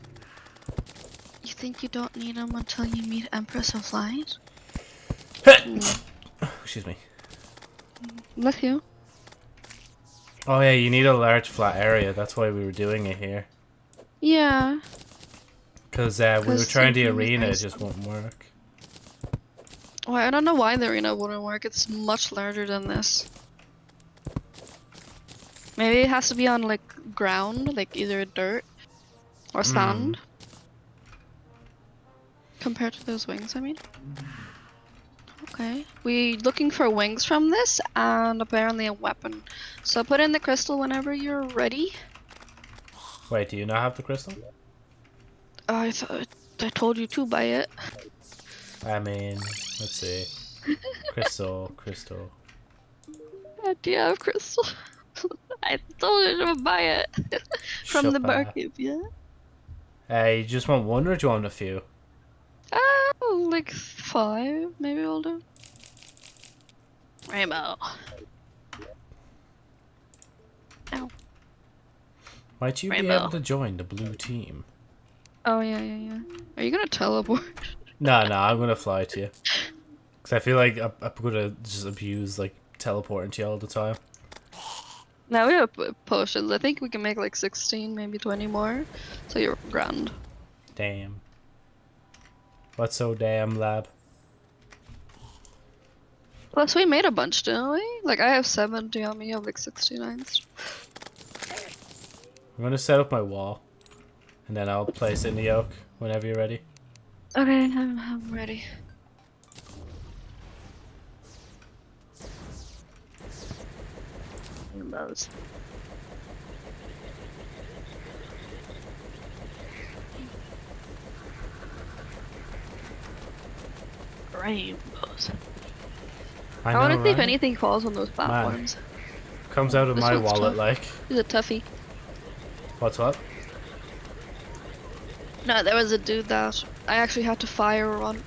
You think you don't need them until you meet Empress of Light? Excuse me. Bless you. Oh yeah, you need a large flat area. That's why we were doing it here. Yeah. Because uh, we were trying the something arena, it just won't work. Well, I don't know why the arena wouldn't work. It's much larger than this. Maybe it has to be on like ground, like either dirt or sand. Compared to those wings, I mean. Okay. We looking for wings from this and apparently a weapon. So put in the crystal whenever you're ready. Wait, do you not have the crystal? Oh, I thought I told you to buy it. I mean, let's see. Crystal, crystal. Do you have crystal? I told you to buy it from the barkeep. Yeah. Uh, you just want one or do you want a few? Oh, like five, maybe I'll do. Rainbow. Might you be able to join the blue team? Oh yeah, yeah, yeah. Are you gonna teleport? No, no, I'm gonna fly to you. Cause I feel like I'm, I'm gonna just abuse like teleporting to you all the time. now we have potions. I think we can make like 16, maybe 20 more. So you're grand. Damn. What's so damn lab? Plus, we made a bunch, didn't we? Like, I have 70 on me, you have like 69. I'm gonna set up my wall, and then I'll place it in the oak whenever you're ready. Okay, I'm, I'm ready. Rainbows. Rainbows. I, I, want to see if anything falls on those platforms. comes out of This my wallet. tough. Like, He's a toughie. what's what? No, there was a dude that I actually had to fire on.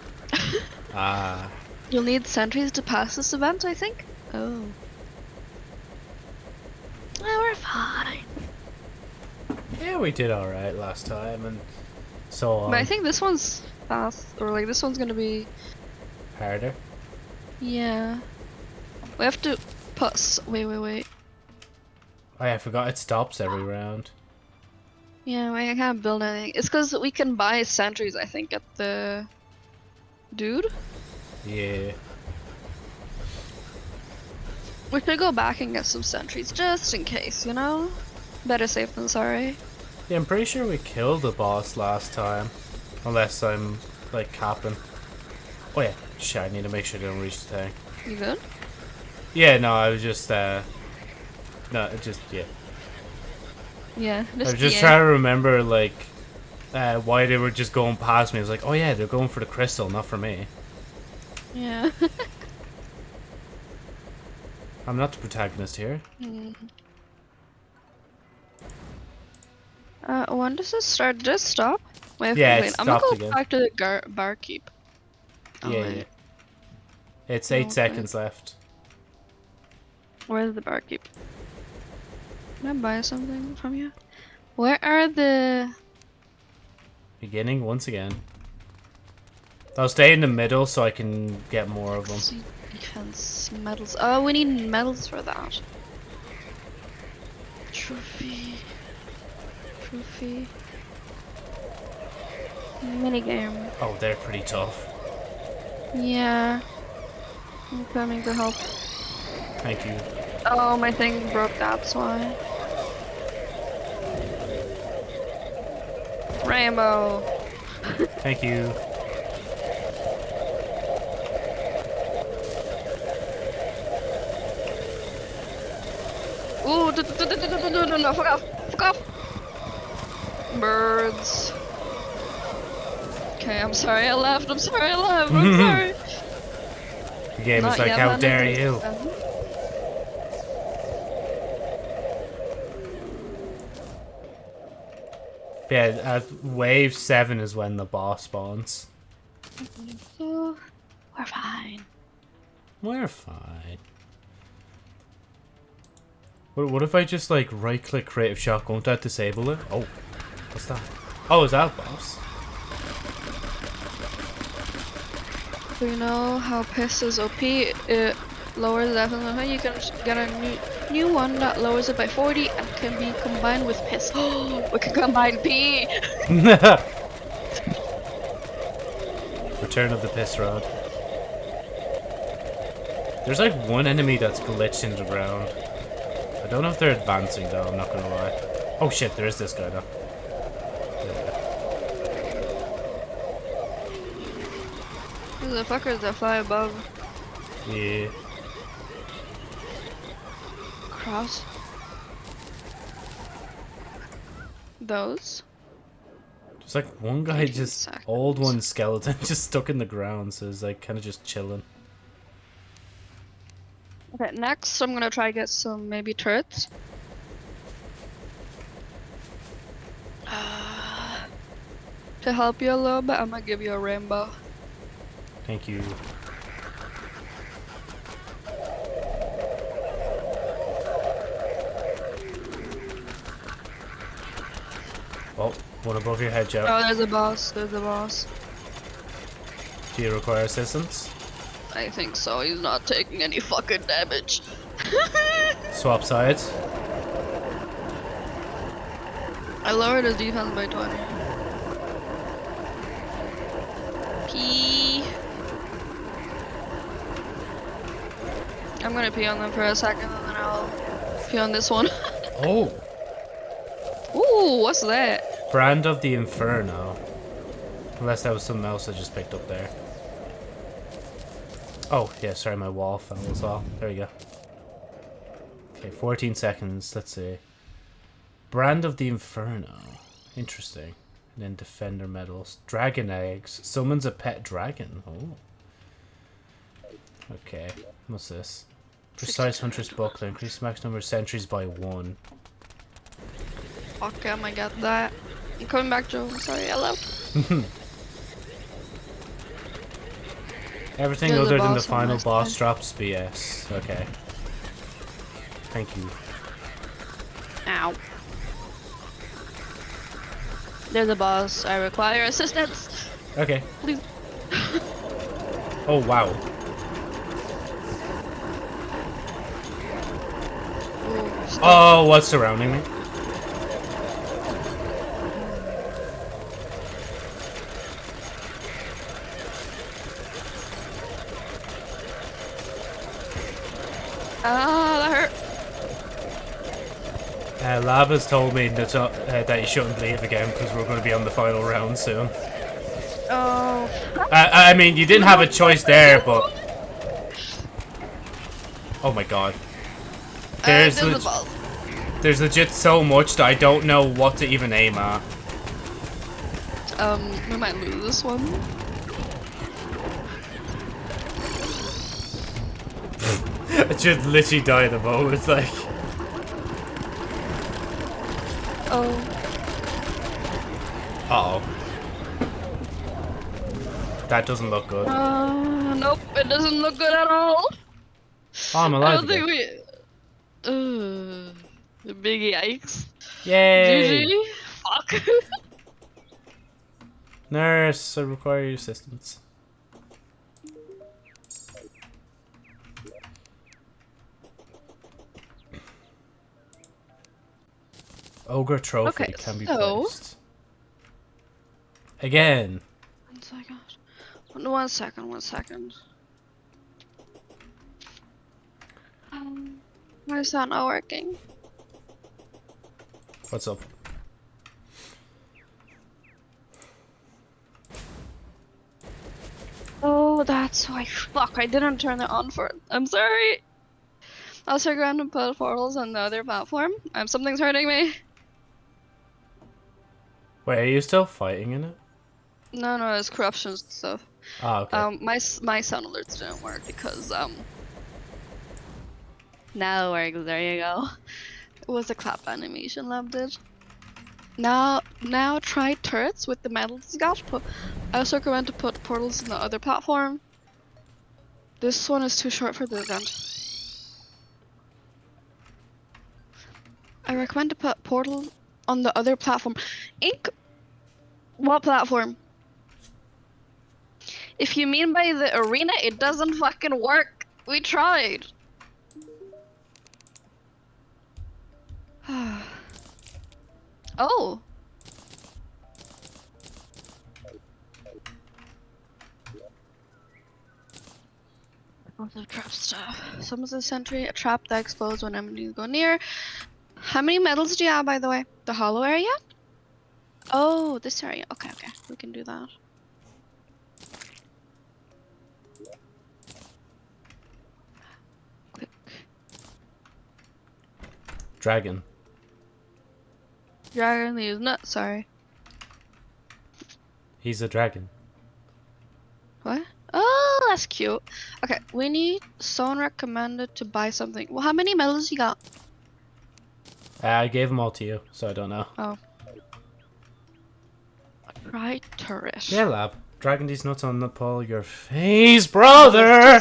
Ah, You'll need sentries to pass this event, I think. Oh. Well, we're fine. yeah, we did all right last time, and so on. But I think this one's fast, or like this one's gonna be. Harder. Yeah. We have to put. Wait, wait, wait. Oh yeah, I forgot it stops every round. Yeah, wait, I can't build anything. It's because we can buy sentries, I think, at the. Dude? Yeah. We should go back and get some sentries, just in case, you know? Better safe than sorry. Yeah, I'm pretty sure we killed the boss last time. Unless I'm like capping. Oh yeah, shit, I need to make sure I don't reach the thing. You good? Yeah, no, I was just, uh... No, it just, yeah. Yeah. I was just trying to remember, like, uh, why they were just going past me. I was like, oh yeah, they're going for the crystal, not for me. Yeah. I'm not the protagonist here. Mm. Uh, when does this start? Did it stop? Wait, Yeah, it wait. I'm gonna go again. back to the gar barkeep. Oh, yeah, yeah. It's eight seconds left. Where's the barkeep? Can I buy something from you? Where are the? Beginning once again. I'll stay in the middle so I can get more of them. Defense medals. Oh, we need medals for that. Trophy. Trophy. Minigame. Oh, they're pretty tough. Yeah. I'm coming to help. Thank you. Oh, my thing broke, that's why. Rambo! Thank you. Ooh, no, no, no, no, fuck off, fuck off! Birds. Okay, I'm sorry I left, I'm sorry I left, I'm sorry. The game Not is like, how dare you? takes. Yeah, at wave seven is when the boss spawns. We're fine. We're fine. What, what if I just like right click creative shot, won't that disable it? Oh, what's that? Oh, is that a boss? You know how piss is OP? It lowers the defense. You can get a new new one that lowers it by 40 and can be combined with piss. we can combine P. Return of the piss rod. There's like one enemy that's glitched into the ground. I don't know if they're advancing though, I'm not gonna lie. Oh shit, there is this guy though. These are the fuckers that fly above. Yeah. Cross. Those. There's like one guy 13 just old one skeleton just stuck in the ground, so he's like kind of just chilling. Okay, next I'm gonna try to get some maybe turrets. Uh, to help you a little bit, I'm gonna give you a rainbow. Thank you. Oh, one above your head, Joe. Oh, there's a boss. There's a boss. Do you require assistance? I think so. He's not taking any fucking damage. Swap sides. I lowered his defense by 20. I'm gonna pee on them for a second and then I'll pee on this one. Oh! Ooh, what's that? Brand of the Inferno. Unless that was something else I just picked up there. Oh, yeah, sorry, my wall fell as well. There you go. Okay, 14 seconds. Let's see. Brand of the Inferno. Interesting. And then Defender medals. Dragon eggs. Summons a pet dragon. Oh. Okay. What's this? Precise Hunter's Buckler. Increase max number of sentries by one. Okay, I get that. I'm coming back, Joe. I'm sorry, I left. Everything a other than the final boss side. drops BS. Okay. Thank you. Ow. There's a boss. I require assistance. Okay. Please. Oh, wow. Ooh, stop. Oh, what's surrounding me? Ah, that hurt. Uh, Lava's told me that, uh, that you shouldn't leave again because we're going to be on the final round soon. Oh, I, I mean, you didn't have a choice there, but... Oh my god. There's, uh, there's a there's legit so much that I don't know what to even aim at. Um, we might lose this one. I just literally died the moment, it's like... Oh, Uh-oh. That doesn't look good. uh, nope, it doesn't look good at all. Oh, I'm I alive don't think again. we. Uh, big yikes. Yay! GG. Fuck. Nurse, I require your assistance. Ogre trophy Okay, can be so- placed. Again. one second. One, one second. One second. Um, why is that not working? What's up? Oh, that's why. Fuck, I didn't turn it on for it. I'm sorry. I was trying to put portals on the other platform. Um, something's hurting me. Wait, are you still fighting in it? No, no, it's corruption stuff. Ah, okay. Um, my my sound alerts didn't work because um. Now works. There you go. It was a clap animation lab did. Now, now try turrets with the metal got. Put, I also recommend to put portals in the other platform. This one is too short for the event. I recommend to put portal on the other platform. Ink. What platform? If you mean by the arena, it doesn't fucking work. We tried. Oh. Also trap stuff. Summons a sentry, a trap that explodes when enemies go near. How many medals do you have, by the way? The hollow area? Oh, this area. Okay, okay. We can do that. Quick. Dragon. Dragon leaves not sorry. He's a dragon. What? Oh, that's cute. Okay, we need someone recommended to buy something. Well, how many medals you got? Uh, I gave them all to you, so I don't know. Oh. Right, turret. Yeah, lab. Dragon these nuts on the pole your face, brother!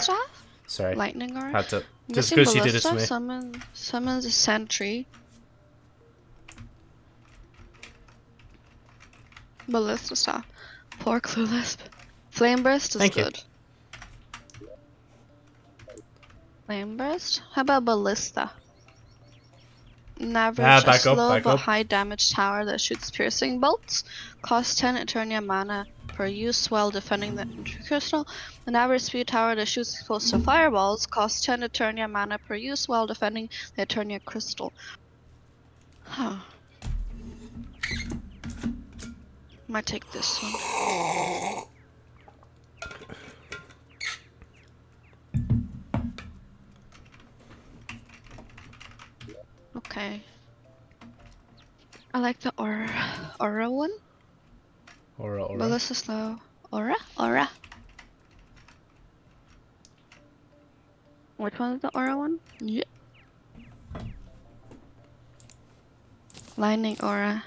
Sorry, Lightning aura. had to. Just because she did it to me. Summon, summons a sentry. Ballista stop. Poor clueless. Flame burst is Thank you. good. Flame burst? How about ballista? An average, Ah, back slow but up. high damage tower that shoots piercing bolts. Costs 10 Eternia mana per use while defending the crystal. An average speed tower that shoots explosive fireballs costs 10 Eternia mana per use while defending the Eternia crystal. Huh. Might take this one. Okay. I like the aura, aura one. Aura, aura. But this is slow. Aura? Aura. Which one is the aura one? Yeah. Lightning aura.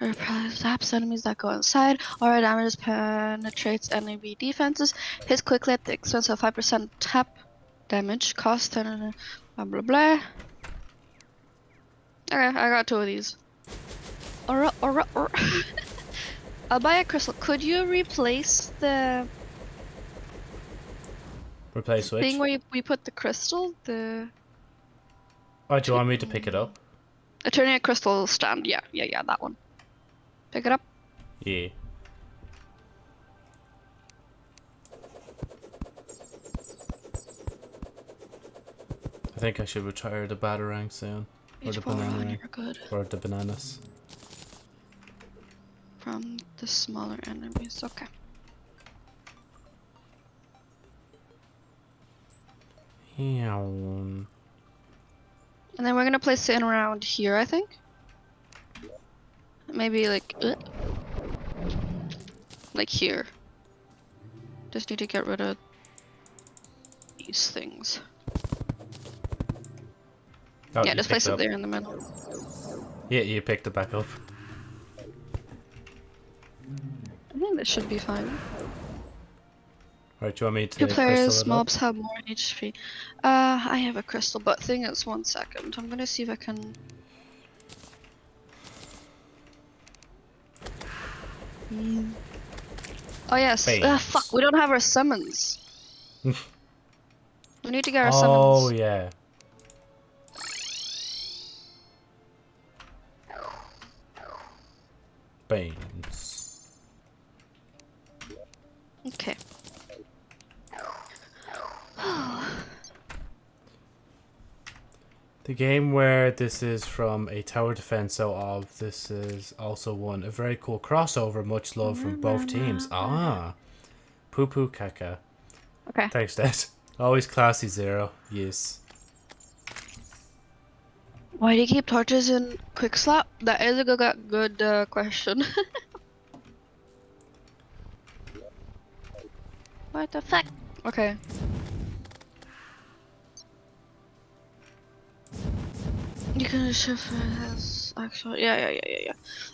Repels zaps enemies that go inside. Aura damage penetrates enemy defenses. Hits quickly at the expense of 5% tap damage. Cost 10 uh, blah blah blah. Okay, I got two of these. Aura, aura, aura. I'll buy a crystal. Could you replace the Replace switch. thing where you, we put the crystal? The Oh, do you want me to pick it up? Eternia crystal stand. Yeah, yeah, yeah, that one. Pick it up? Yeah. I think I should retire the batarang soon. Or the, banana, or the bananas. From the smaller enemies, okay. Yeah. And then we're gonna place it around here, I think. Maybe like, uh, like here. Just need to get rid of these things. Oh, yeah, just place it up. there in the middle. Yeah, you picked it back up. I think that should be fine. Right, do you want me to Two players, it up? mobs have more HP. Uh, I have a crystal, but thing it's one second. I'm gonna see if I can. Hmm. Oh yes. Uh, fuck, we don't have our summons. we need to get our Oh summons. Oh yeah. Beans. Okay. The game where this is from a tower defense so of this is also one a very cool crossover, much love from both teams. Ah. Poo poo caca. Okay. Thanks, Dad. Always classy zero. Yes. Why do you keep torches in quick slap? That is a good, good uh, question. what the fuck? Okay. You can shift has actual. Yeah, yeah, yeah, yeah, yeah.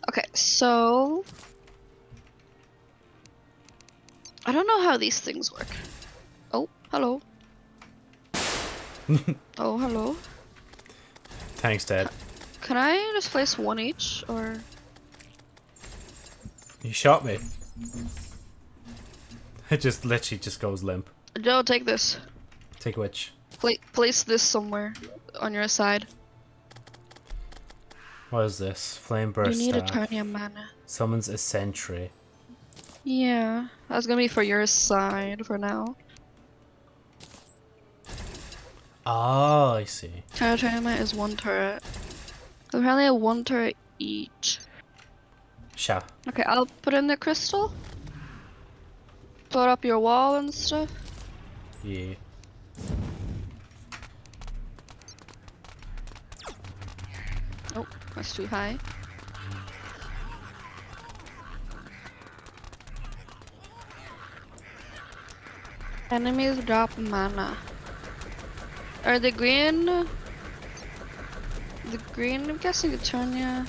Okay, so I don't know how these things work. Oh, hello. oh, hello. Thanks, Dad. Can I just place one each, or You shot me. It just literally just goes limp. Joe, take this. Take which? Pla place this somewhere on your side. What is this? Flame burst. you need staff. Eternia mana. Summons a sentry. Yeah, that's gonna be for your side for now. Oh, I see. Eternia mana is one turret. Apparently, a one turret each. Sure. Okay, I'll put in the crystal. Put up your wall and stuff. Yeah. Oh, that's too high. Enemies drop mana. Are the green? The green, I'm guessing Eternia.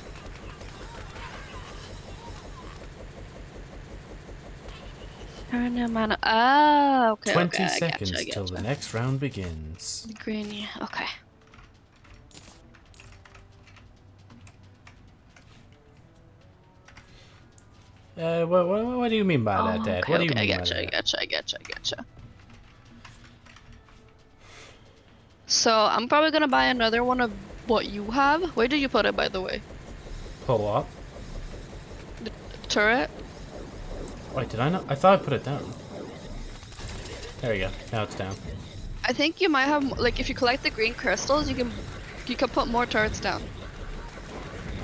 Eternia mana. Ah, okay. 20 okay, seconds till the next round begins. The green, yeah. Okay. Uh, what, what, what do you mean by that, Oh, Dad? okay, what do you okay, mean I gotcha, by I gotcha, I gotcha, I gotcha. So I'm probably gonna buy another one of what you have. Where did you put it, by the way? Pull up. Turret. Wait, did I not? I thought I put it down. There we go. Now it's down. I think you might have like if you collect the green crystals, you can you can put more turrets down.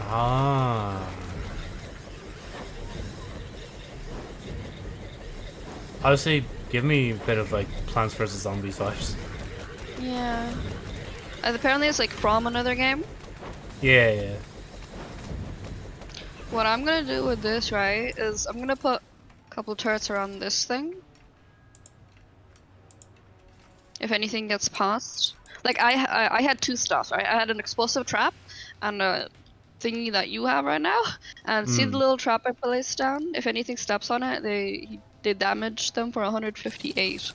Ah. Honestly, give me a bit of like Plants vs Zombies vibes. Yeah. And apparently it's like from another game. Yeah, yeah. What I'm gonna do with this, right, is I'm gonna put a couple turrets around this thing. If anything gets past. Like, I, I, I had two stuff, right? I had an explosive trap and a thingy that you have right now. And see the Hmm. little trap I placed down? If anything steps on it, they they damage them for 158.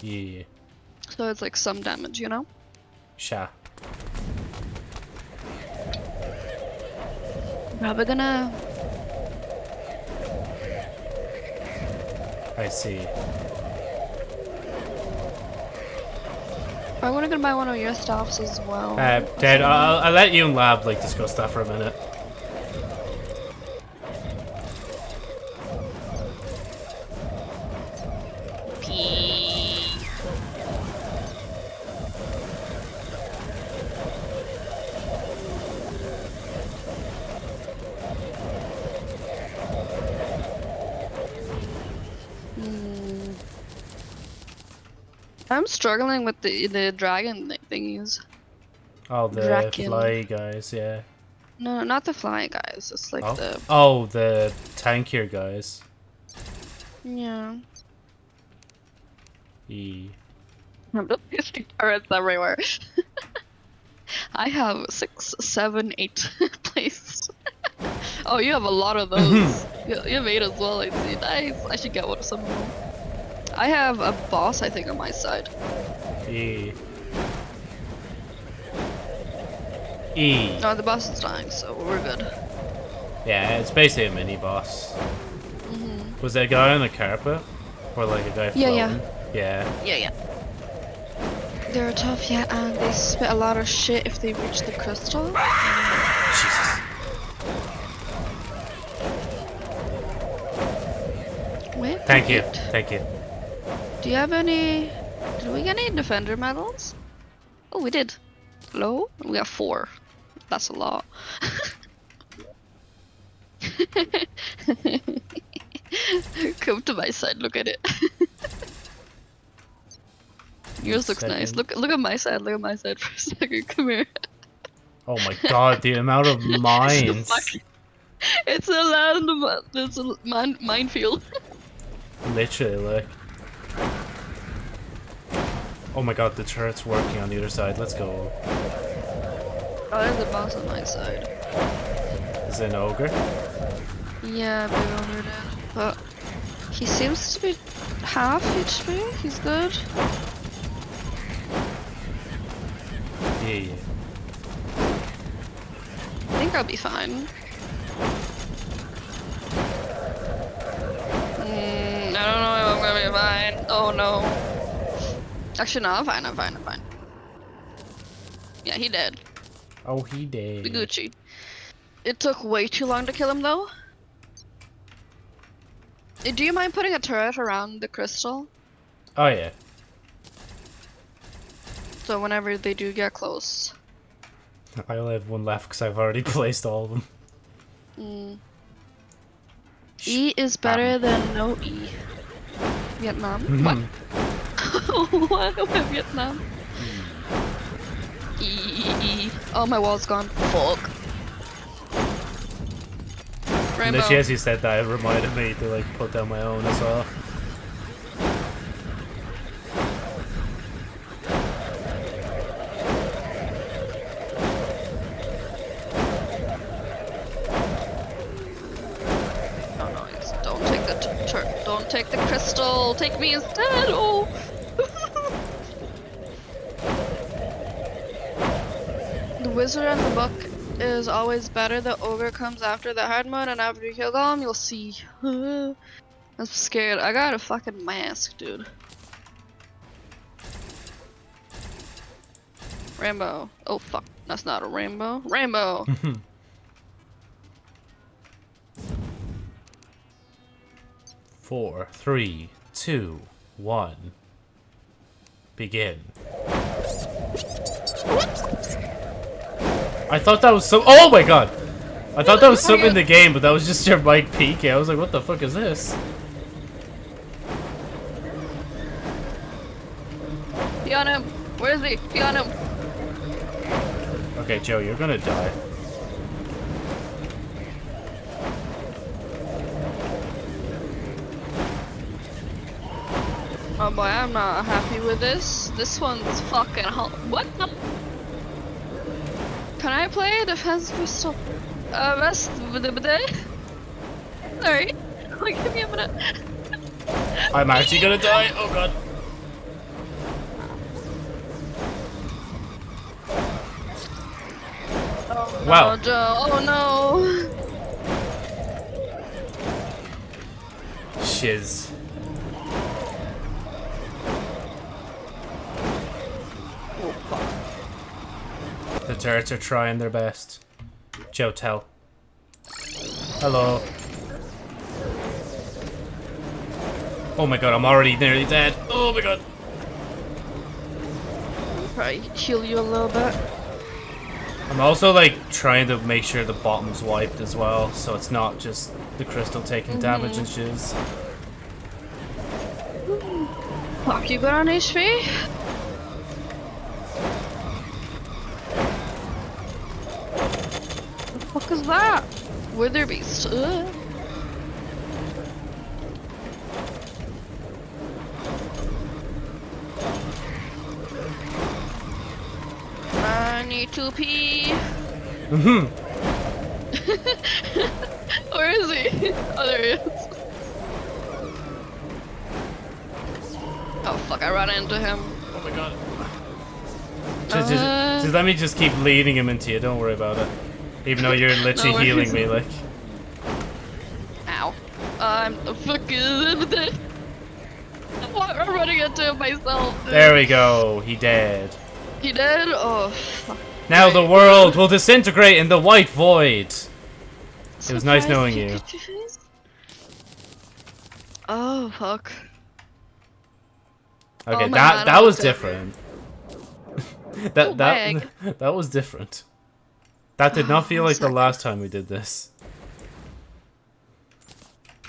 Yeah. So it's like some damage, you know? Sha. Probably gonna I see. probably gonna go buy one of your stuffs as well. Uh, Dad, I'll, I'll let you and Lab like discuss that for a minute. I'm struggling with the the dragon thingies. Oh, the Drakin. fly guys, yeah. No, not the flying guys. It's like Oh. the Oh, the tankier guys. yeah. E. I'm just using turrets everywhere. I have six, seven, eight places. oh, you have a lot of those. you, you have eight as well. I see. Nice. I should get one of some of them. I have a boss, I think, on my side. E. E. No, the boss is dying, so we're good. Yeah, it's basically a mini boss. Mm-hmm. Was there a guy on the carpet? Or like a guy from? Yeah, floating? yeah. Yeah. Yeah, yeah. They're tough, yeah, and they spit a lot of shit if they reach the crystal. Jesus. Wait. Thank you. Thank you. Do you have any? Did we get any defender medals? Oh, we did. Hello? We got four. That's a lot. Come to my side. Look at it. Yours looks nice. Look, look at my side. Look at my side for a second. Come here. Oh my god, the amount of mines. It's a land. It's a mine, minefield. Literally, like. Oh my god, the turret's working on the other side. Let's go. Oh, there's a boss on my side. Is it an ogre? Yeah, big there. But he seems to be half HP. He's good. Yeah, yeah. I think I'll be fine. Oh no. Actually, no, I'm fine. I'm fine. I'm fine. Yeah, he dead. Oh, he did. Be Gucci. It took way too long to kill him though. Uh, Do you mind putting a turret around the crystal? Oh, yeah. So whenever they do get close. I only have one left because I've already placed all of them. Mm. E is better than no E. Vietnam? What? Mhm. what? What Vietnam? E, E, E. Oh, my wall's gone. Fuck. Rainbow. Literally, as you said that, it reminded me to like put down my own as well. Me instead. Oh. the wizard and the book is always better. The ogre comes after the hard mode, and after you kill Golem, you'll see. I'm scared. I got a fucking mask, dude. Rainbow. Oh fuck, that's not a rainbow. Rainbow. Four, three, two, one. Begin. I thought that was so. Oh my god! I thought that was something in the game, but that was just your mic peeking. I was like, what the fuck is this? Be on him. Where is he? Be on him. Okay, Joe, you're gonna die. Oh boy, I'm not happy with this. This one's fucking hot. What the? Can I play a defense pistol? Uh, rest with the? Sorry. Like, give me a minute. I'm actually gonna die. Oh god. Wow. Oh, Joe. Oh no. Shiz. The turrets are trying their best. Joe, tell. Hello. Oh my god, I'm already nearly dead. Oh my god. Probably heal you a little bit. I'm also like trying to make sure the bottom's wiped as well, so it's not just the crystal taking mm-hmm. damage and shiz. Fuck, you got on HP? Is that? Wither beast. Ugh. I need to pee. Mhm. Where is he? Oh, there he is. Oh fuck, I ran into him. Oh my god. Just, just, Uh. just let me just keep leading him into you. Don't worry about it. Even though you're literally No healing me, like. Ow. I'm the fucking. I'm running into myself. dude. There we go. He dead. He did? Oh, fuck. Now the world will disintegrate in the white void. It was nice knowing you. Oh, fuck. Okay, Oh that God, that was was different. that Oh, that that was different. That did not feel Oh, like the last time we did this.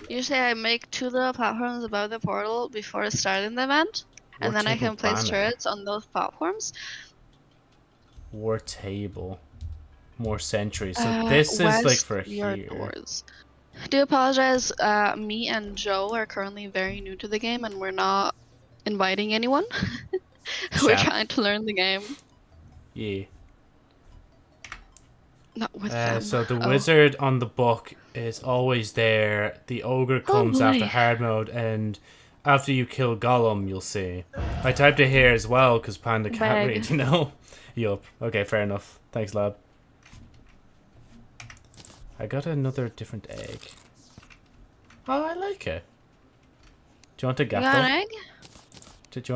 Usually I make two little platforms above the portal before starting the event. And then I table can place banner. turrets on those platforms. War table. More sentries. So Uh, this is like west for your here. doors. Do apologize. Uh, me and Joe are currently very new to the game, and we're not inviting anyone. we're trying to learn the game, Yeah. Not with Uh, them. so the Oh. wizard on the book is always there. The ogre comes after hard mode, and after you kill Golem, you'll see. I typed it here as well because Panda can't Bag. read. You know. yup. Okay, fair enough. Thanks, lad. I got another different egg. Oh, I like it. Do you want to You get got an egg? Did you want